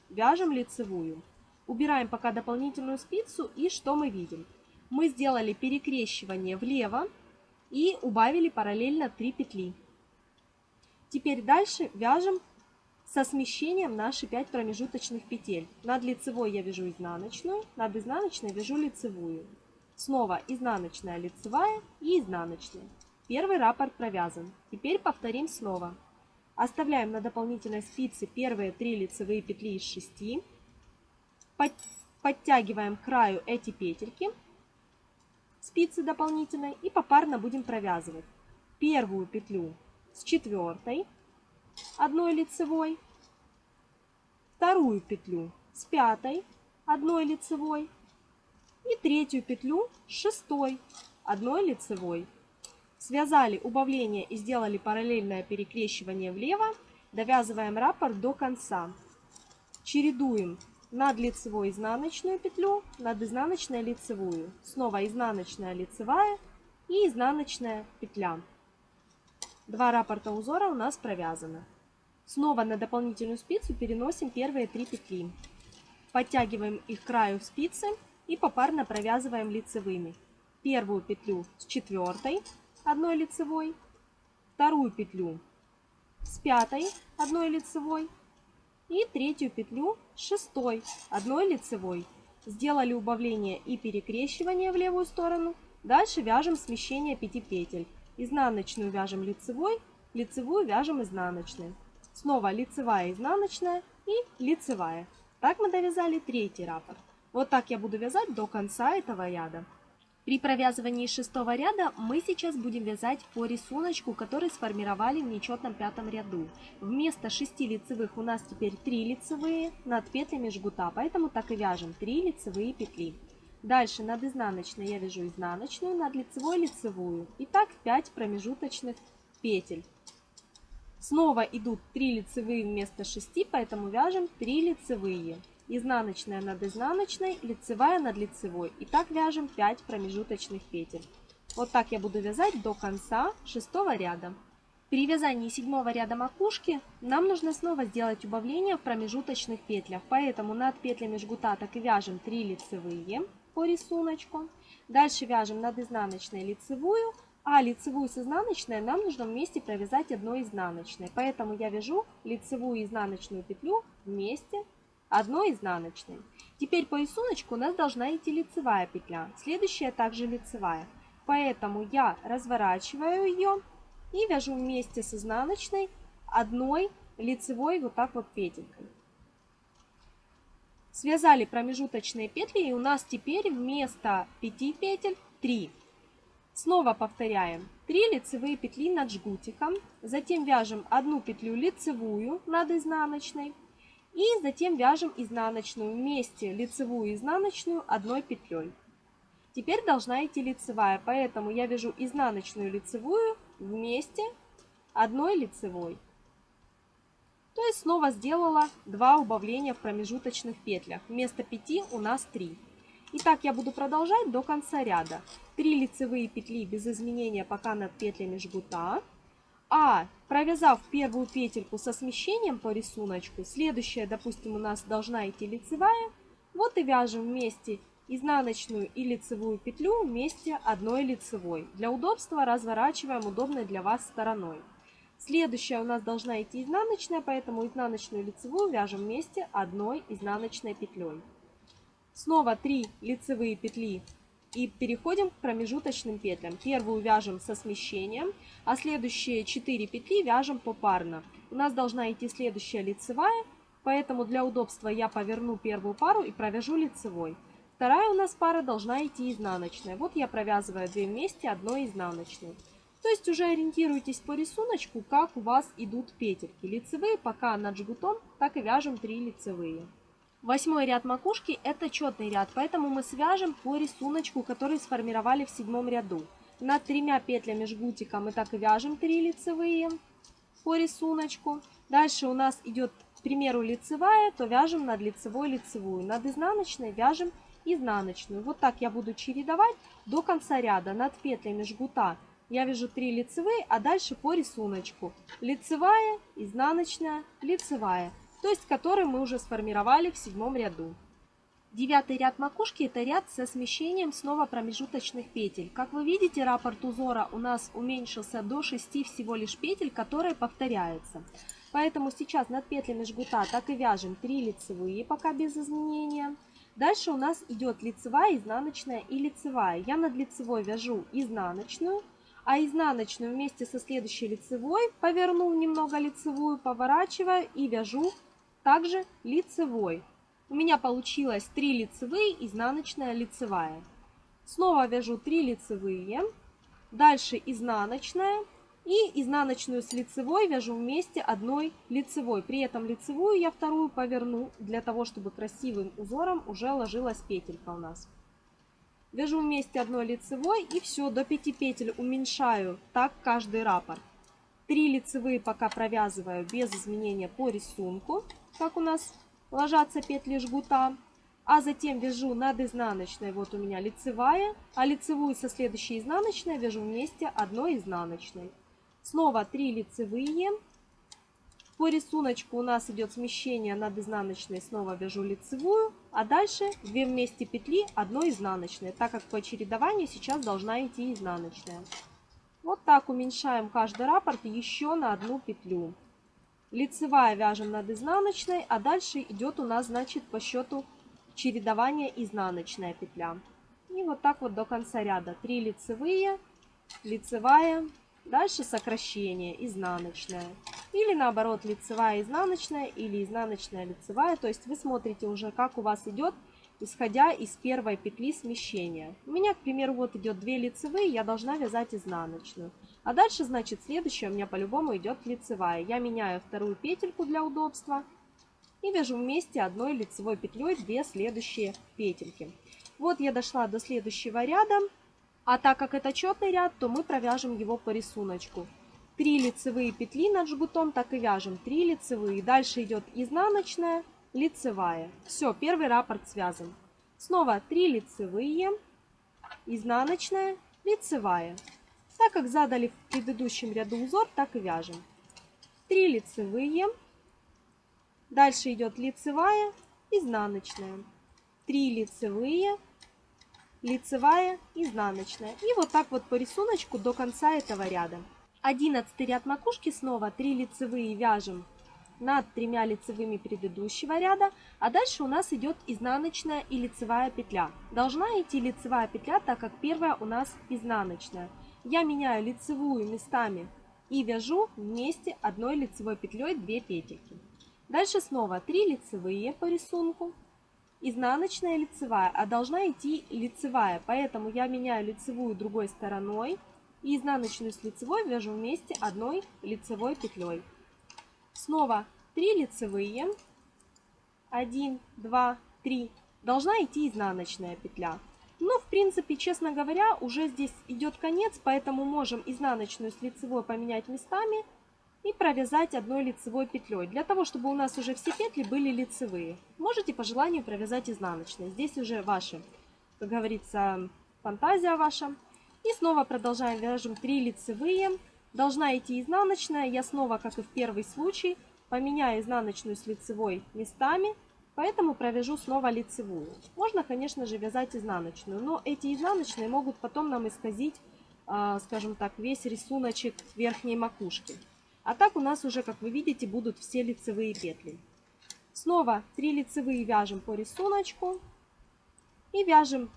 вяжем лицевую. Убираем пока дополнительную спицу и что мы видим? Мы сделали перекрещивание влево и убавили параллельно 3 петли. Теперь дальше вяжем со смещением наши 5 промежуточных петель. Над лицевой я вяжу изнаночную, над изнаночной вяжу лицевую. Снова изнаночная, лицевая и изнаночная. Первый раппорт провязан. Теперь повторим снова. Оставляем на дополнительной спице первые 3 лицевые петли из 6. Подтягиваем к краю эти петельки спицы дополнительной и попарно будем провязывать первую петлю с четвертой одной лицевой, вторую петлю с пятой одной лицевой и третью петлю с шестой одной лицевой. Связали убавление и сделали параллельное перекрещивание влево, довязываем раппорт до конца. Чередуем над лицевой изнаночную петлю, над изнаночной лицевую. Снова изнаночная лицевая и изнаночная петля. Два раппорта узора у нас провязаны. Снова на дополнительную спицу переносим первые три петли. Подтягиваем их к краю спицы и попарно провязываем лицевыми. Первую петлю с четвертой одной лицевой, вторую петлю с пятой одной лицевой и третью петлю с шестой одной лицевой. Сделали убавление и перекрещивание в левую сторону. Дальше вяжем смещение 5 петель. Изнаночную вяжем лицевой, лицевую вяжем изнаночной. Снова лицевая, изнаночная и лицевая. Так мы довязали третий раппорт. Вот так я буду вязать до конца этого ряда. При провязывании шестого ряда мы сейчас будем вязать по рисунку, который сформировали в нечетном пятом ряду. Вместо 6 лицевых у нас теперь 3 лицевые над петлями жгута, поэтому так и вяжем 3 лицевые петли. Дальше над изнаночной я вяжу изнаночную, над лицевой лицевую. И так 5 промежуточных петель. Снова идут 3 лицевые вместо 6, поэтому вяжем 3 лицевые изнаночная над изнаночной, лицевая над лицевой. И так вяжем 5 промежуточных петель. Вот так я буду вязать до конца шестого ряда. При вязании седьмого ряда макушки нам нужно снова сделать убавление в промежуточных петлях. Поэтому над петлями жгута так и вяжем 3 лицевые по рисунку. Дальше вяжем над изнаночной лицевую, а лицевую с изнаночной нам нужно вместе провязать одной изнаночной. Поэтому я вяжу лицевую и изнаночную петлю вместе одной изнаночной. Теперь по рисунку у нас должна идти лицевая петля, следующая также лицевая. Поэтому я разворачиваю ее и вяжу вместе с изнаночной одной лицевой вот так вот петелькой. Связали промежуточные петли и у нас теперь вместо 5 петель 3. Снова повторяем 3 лицевые петли над жгутиком, затем вяжем одну петлю лицевую над изнаночной, и затем вяжем изнаночную вместе лицевую и изнаночную одной петлей. Теперь должна идти лицевая, поэтому я вяжу изнаночную лицевую вместе одной лицевой. То есть снова сделала два убавления в промежуточных петлях. Вместо 5 у нас 3. И так я буду продолжать до конца ряда. 3 лицевые петли без изменения пока над петлями жгута. А провязав первую петельку со смещением по рисунку, следующая, допустим, у нас должна идти лицевая, вот и вяжем вместе изнаночную и лицевую петлю вместе одной лицевой. Для удобства разворачиваем удобной для вас стороной. Следующая у нас должна идти изнаночная, поэтому изнаночную и лицевую вяжем вместе одной изнаночной петлей. Снова 3 лицевые петли и переходим к промежуточным петлям. Первую вяжем со смещением, а следующие 4 петли вяжем попарно. У нас должна идти следующая лицевая, поэтому для удобства я поверну первую пару и провяжу лицевой. Вторая у нас пара должна идти изнаночная. Вот я провязываю две вместе, одной изнаночной. То есть уже ориентируйтесь по рисунку, как у вас идут петельки. Лицевые пока над жгутом, так и вяжем 3 лицевые. Восьмой ряд макушки это четный ряд, поэтому мы свяжем по рисунку, который сформировали в седьмом ряду. Над тремя петлями жгутика мы так и вяжем 3 лицевые по рисунку. Дальше у нас идет, к примеру, лицевая, то вяжем над лицевой лицевую. Над изнаночной вяжем изнаночную. Вот так я буду чередовать до конца ряда. Над петлями жгута я вяжу 3 лицевые, а дальше по рисунку. Лицевая, изнаночная, лицевая. То есть, который мы уже сформировали в седьмом ряду. Девятый ряд макушки это ряд со смещением снова промежуточных петель. Как вы видите, раппорт узора у нас уменьшился до 6 всего лишь петель, которые повторяются. Поэтому сейчас над петлями жгута так и вяжем 3 лицевые, пока без изменения. Дальше у нас идет лицевая, изнаночная и лицевая. Я над лицевой вяжу изнаночную, а изнаночную вместе со следующей лицевой поверну немного лицевую, поворачиваю и вяжу также лицевой. У меня получилось 3 лицевые, изнаночная, лицевая. Снова вяжу 3 лицевые, дальше изнаночная и изнаночную с лицевой вяжу вместе одной лицевой. При этом лицевую я вторую поверну для того, чтобы красивым узором уже ложилась петелька у нас. Вяжу вместе одной лицевой и все, до 5 петель уменьшаю так каждый раппорт. 3 лицевые пока провязываю без изменения по рисунку, как у нас ложатся петли жгута. А затем вяжу над изнаночной, вот у меня лицевая, а лицевую со следующей изнаночной вяжу вместе одной изнаночной. Снова 3 лицевые. По рисунку у нас идет смещение над изнаночной, снова вяжу лицевую, а дальше 2 вместе петли, одной изнаночной, так как по чередованию сейчас должна идти изнаночная. Вот так уменьшаем каждый раппорт еще на одну петлю. Лицевая вяжем над изнаночной, а дальше идет у нас, значит, по счету чередование изнаночная петля. И вот так вот до конца ряда. 3 лицевые, лицевая, дальше сокращение, изнаночная. Или наоборот, лицевая, изнаночная, или изнаночная, лицевая. То есть вы смотрите уже, как у вас идет, исходя из первой петли смещения. У меня, к примеру, вот идет 2 лицевые, я должна вязать изнаночную. А дальше, значит, следующая у меня по-любому идет лицевая. Я меняю вторую петельку для удобства и вяжу вместе одной лицевой петлей две следующие петельки. Вот я дошла до следующего ряда. А так как это четный ряд, то мы провяжем его по рисунку. 3 лицевые петли над жгутом, так и вяжем 3 лицевые. Дальше идет изнаночная, лицевая. Все, первый раппорт связан. Снова 3 лицевые, изнаночная, лицевая. Так как задали в предыдущем ряду узор, так и вяжем. 3 лицевые. Дальше идет лицевая, изнаночная. 3 лицевые, лицевая, изнаночная. И вот так вот по рисунку до конца этого ряда. 11 ряд макушки снова 3 лицевые вяжем над тремя лицевыми предыдущего ряда, а дальше у нас идет изнаночная и лицевая петля. Должна идти лицевая петля, так как первая у нас изнаночная я меняю лицевую местами и вяжу вместе одной лицевой петлей 2 петельки. Дальше снова 3 лицевые по рисунку, изнаночная лицевая, а должна идти лицевая, поэтому я меняю лицевую другой стороной и изнаночную с лицевой вяжу вместе одной лицевой петлей. Снова 3 лицевые, 1, 2, 3, должна идти изнаночная петля. Но, в принципе, честно говоря, уже здесь идет конец, поэтому можем изнаночную с лицевой поменять местами и провязать одной лицевой петлей, для того, чтобы у нас уже все петли были лицевые. Можете по желанию провязать изнаночные. Здесь уже ваши, как говорится, фантазия ваша. И снова продолжаем, вяжем 3 лицевые. Должна идти изнаночная. Я снова, как и в первый случай, поменяю изнаночную с лицевой местами Поэтому провяжу снова лицевую. Можно, конечно же, вязать изнаночную, но эти изнаночные могут потом нам исказить, а, скажем так, весь рисуночек верхней макушки. А так у нас уже, как вы видите, будут все лицевые петли. Снова 3 лицевые вяжем по рисунку. И вяжем,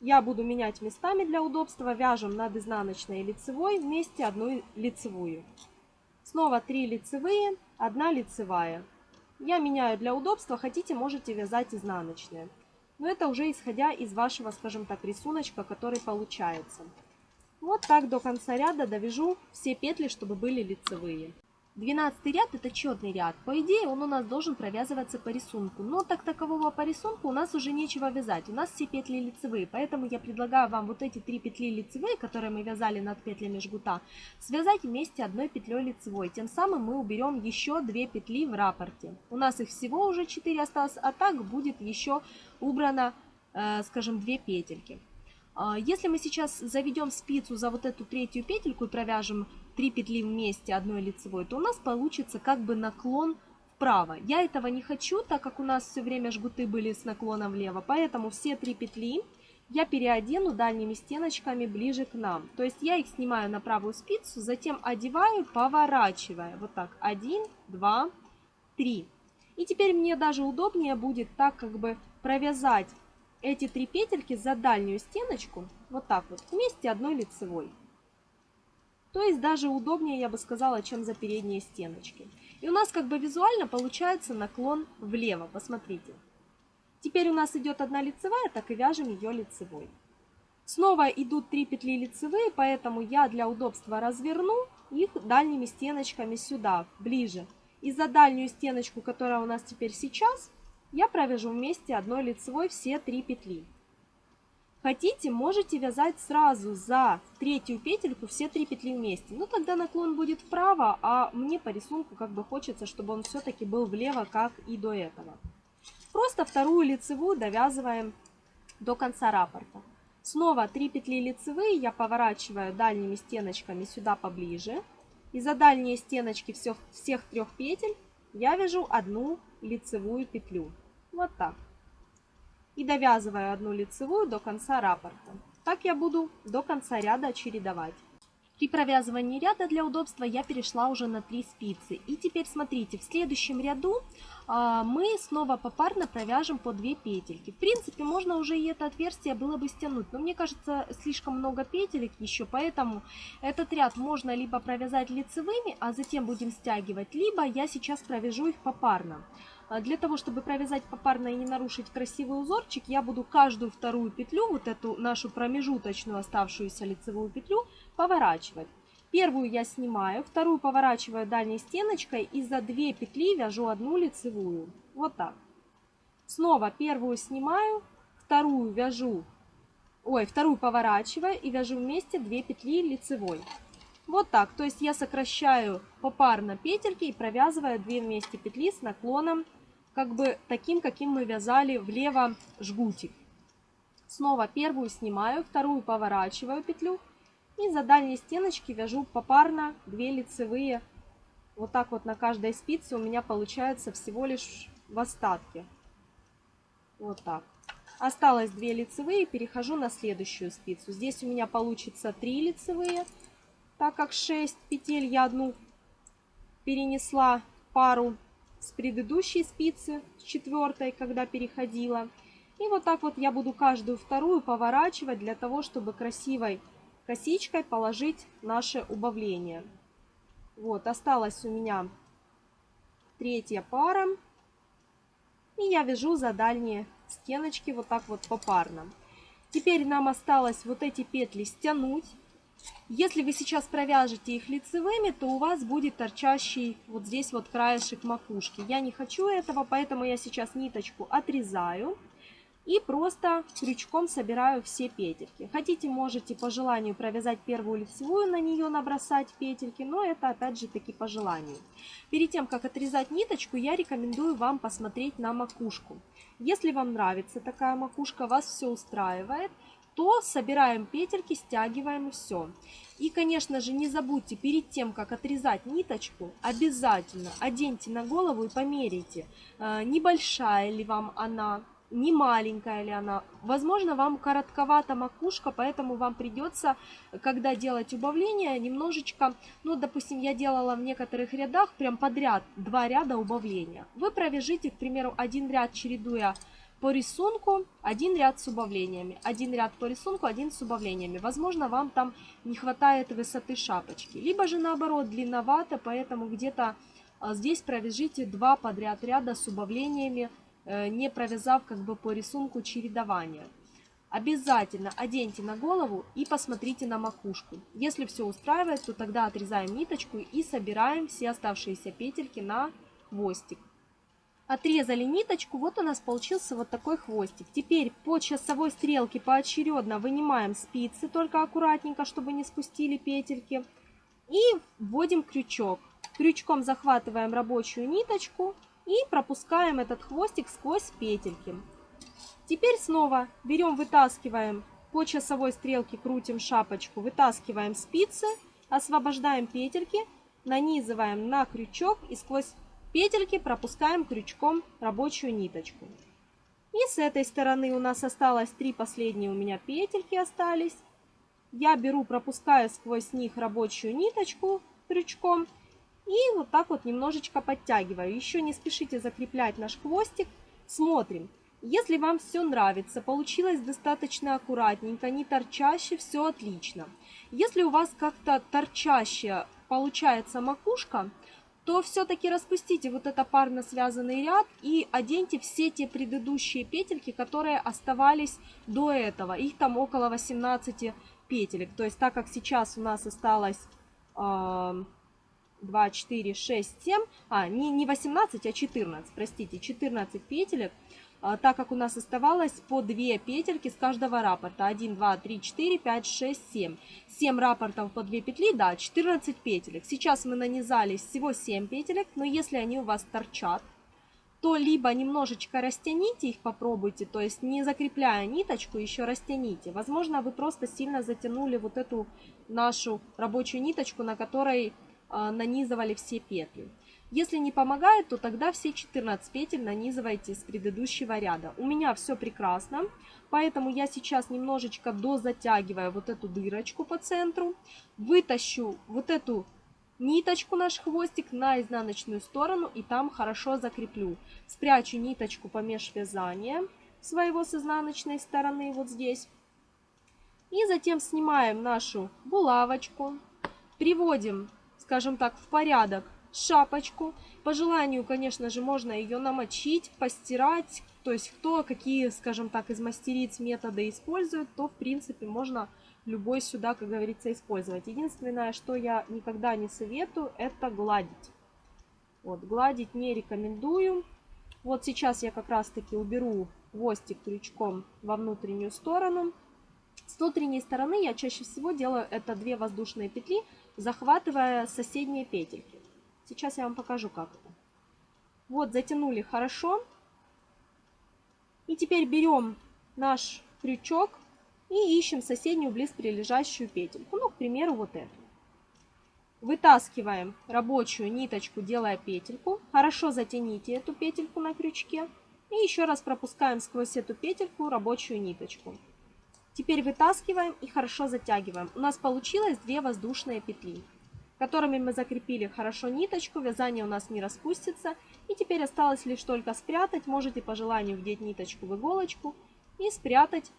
я буду менять местами для удобства, вяжем над изнаночной и лицевой вместе одну лицевую. Снова 3 лицевые, 1 лицевая. Я меняю для удобства, хотите, можете вязать изнаночные. Но это уже исходя из вашего, скажем так, рисуночка, который получается. Вот так до конца ряда довяжу все петли, чтобы были лицевые. 12 ряд это четный ряд. По идее он у нас должен провязываться по рисунку. Но так такового по рисунку у нас уже нечего вязать. У нас все петли лицевые. Поэтому я предлагаю вам вот эти три петли лицевые, которые мы вязали над петлями жгута, связать вместе одной петлей лицевой. Тем самым мы уберем еще две петли в раппорте. У нас их всего уже 4 осталось, а так будет еще убрано, э, скажем, две петельки. А, если мы сейчас заведем спицу за вот эту третью петельку и провяжем 3 петли вместе одной лицевой, то у нас получится как бы наклон вправо. Я этого не хочу, так как у нас все время жгуты были с наклоном влево, поэтому все три петли я переодену дальними стеночками ближе к нам. То есть я их снимаю на правую спицу, затем одеваю, поворачивая. Вот так. Один, два, три. И теперь мне даже удобнее будет так как бы провязать эти три петельки за дальнюю стеночку. Вот так вот. Вместе одной лицевой. То есть даже удобнее, я бы сказала, чем за передние стеночки. И у нас как бы визуально получается наклон влево. Посмотрите. Теперь у нас идет одна лицевая, так и вяжем ее лицевой. Снова идут 3 петли лицевые, поэтому я для удобства разверну их дальними стеночками сюда, ближе. И за дальнюю стеночку, которая у нас теперь сейчас, я провяжу вместе одной лицевой все 3 петли. Хотите, можете вязать сразу за третью петельку все три петли вместе. Но тогда наклон будет вправо, а мне по рисунку как бы хочется, чтобы он все-таки был влево, как и до этого. Просто вторую лицевую довязываем до конца раппорта. Снова 3 петли лицевые я поворачиваю дальними стеночками сюда поближе. И за дальние стеночки всех, всех трех петель я вяжу одну лицевую петлю. Вот так. И довязываю одну лицевую до конца раппорта. Так я буду до конца ряда чередовать. При провязывании ряда для удобства я перешла уже на 3 спицы. И теперь смотрите, в следующем ряду а, мы снова попарно провяжем по 2 петельки. В принципе, можно уже и это отверстие было бы стянуть, но мне кажется, слишком много петелек еще, поэтому этот ряд можно либо провязать лицевыми, а затем будем стягивать, либо я сейчас провяжу их попарно. А, для того, чтобы провязать попарно и не нарушить красивый узорчик, я буду каждую вторую петлю, вот эту нашу промежуточную оставшуюся лицевую петлю, поворачивать. Первую я снимаю, вторую поворачиваю дальней стеночкой и за две петли вяжу одну лицевую. Вот так. Снова первую снимаю, вторую вяжу, ой, вторую поворачиваю и вяжу вместе 2 петли лицевой. Вот так, то есть я сокращаю попарно петельки и провязываю 2 вместе петли с наклоном как бы таким, каким мы вязали влево жгутик. Снова первую снимаю, вторую поворачиваю петлю и за дальние стеночки вяжу попарно 2 лицевые. Вот так вот на каждой спице у меня получается всего лишь в остатке. Вот так. Осталось 2 лицевые, перехожу на следующую спицу. Здесь у меня получится 3 лицевые, так как 6 петель я одну перенесла пару с предыдущей спицы, с четвертой, когда переходила. И вот так вот я буду каждую вторую поворачивать для того, чтобы красивой косичкой положить наше убавление. Вот, осталась у меня третья пара. И я вяжу за дальние стеночки вот так вот попарно. Теперь нам осталось вот эти петли стянуть. Если вы сейчас провяжете их лицевыми, то у вас будет торчащий вот здесь вот краешек макушки. Я не хочу этого, поэтому я сейчас ниточку отрезаю и просто крючком собираю все петельки. Хотите, можете по желанию провязать первую лицевую, на нее набросать петельки, но это опять же таки по желанию. Перед тем, как отрезать ниточку, я рекомендую вам посмотреть на макушку. Если вам нравится такая макушка, вас все устраивает, то собираем петельки, стягиваем все. И, конечно же, не забудьте перед тем, как отрезать ниточку, обязательно оденьте на голову и померите, э, небольшая ли вам она, не маленькая ли она. Возможно, вам коротковата макушка, поэтому вам придется, когда делать убавление, немножечко, ну, допустим, я делала в некоторых рядах прям подряд два ряда убавления. Вы провяжите, к примеру, один ряд, чередуя по рисунку, один ряд с убавлениями, один ряд по рисунку, один с убавлениями. Возможно, вам там не хватает высоты шапочки. Либо же наоборот, длинновато, поэтому где-то а, здесь провяжите два подряд ряда с убавлениями, Э, не провязав как бы по рисунку чередования. Обязательно оденьте на голову и посмотрите на макушку. Если все устраивает, то тогда отрезаем ниточку и собираем все оставшиеся петельки на хвостик. Отрезали ниточку, вот у нас получился вот такой хвостик. Теперь по часовой стрелке поочередно вынимаем спицы, только аккуратненько, чтобы не спустили петельки. И вводим крючок. Крючком захватываем рабочую ниточку и пропускаем этот хвостик сквозь петельки. Теперь снова берем, вытаскиваем по часовой стрелке крутим шапочку, вытаскиваем спицы, освобождаем петельки, нанизываем на крючок и сквозь петельки пропускаем крючком рабочую ниточку. И с этой стороны у нас осталось три последние у меня петельки остались. Я беру, пропускаю сквозь них рабочую ниточку крючком и вот так вот немножечко подтягиваю. Еще не спешите закреплять наш хвостик. Смотрим. Если вам все нравится, получилось достаточно аккуратненько, не торчаще, все отлично. Если у вас как-то торчаще получается макушка, то все-таки распустите вот это парно связанный ряд и оденьте все те предыдущие петельки, которые оставались до этого. Их там около 18 петелек. То есть так как сейчас у нас осталось э, 2, 4, 6, 7, а не, не 18, а 14, простите, 14 петелек, так как у нас оставалось по 2 петельки с каждого раппорта. 1, 2, 3, 4, 5, 6, 7. 7 раппортов по 2 петли, да, 14 петелек. Сейчас мы нанизали всего 7 петелек, но если они у вас торчат, то либо немножечко растяните их, попробуйте, то есть не закрепляя ниточку, еще растяните. Возможно, вы просто сильно затянули вот эту нашу рабочую ниточку, на которой э, нанизывали все петли. Если не помогает, то тогда все 14 петель нанизывайте с предыдущего ряда. У меня все прекрасно, поэтому я сейчас немножечко дозатягиваю вот эту дырочку по центру. Вытащу вот эту ниточку, наш хвостик, на изнаночную сторону и там хорошо закреплю. Спрячу ниточку по межвязания своего с изнаночной стороны вот здесь. И затем снимаем нашу булавочку, приводим, скажем так, в порядок шапочку. По желанию, конечно же, можно ее намочить, постирать. То есть кто какие, скажем так, из мастериц методы использует, то в принципе можно любой сюда, как говорится, использовать. Единственное, что я никогда не советую, это гладить. Вот, гладить не рекомендую. Вот сейчас я как раз таки уберу хвостик крючком во внутреннюю сторону. С внутренней стороны я чаще всего делаю это две воздушные петли, захватывая соседние петельки. Сейчас я вам покажу, как это. Вот, затянули хорошо. И теперь берем наш крючок и ищем соседнюю близ прилежащую петельку. Ну, к примеру, вот эту. Вытаскиваем рабочую ниточку, делая петельку. Хорошо затяните эту петельку на крючке. И еще раз пропускаем сквозь эту петельку рабочую ниточку. Теперь вытаскиваем и хорошо затягиваем. У нас получилось две воздушные петли которыми мы закрепили хорошо ниточку, вязание у нас не распустится. И теперь осталось лишь только спрятать, можете по желанию вдеть ниточку в иголочку и спрятать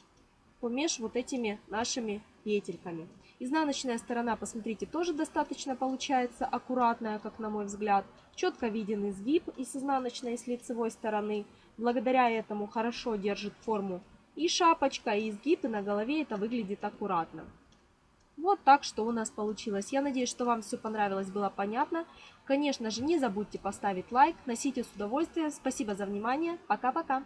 помеж вот этими нашими петельками. Изнаночная сторона, посмотрите, тоже достаточно получается аккуратная, как на мой взгляд. Четко виден изгиб и с изнаночной, и с лицевой стороны. Благодаря этому хорошо держит форму и шапочка, и изгиб, и на голове это выглядит аккуратно. Вот так, что у нас получилось. Я надеюсь, что вам все понравилось, было понятно. Конечно же, не забудьте поставить лайк, носите с удовольствием. Спасибо за внимание. Пока-пока.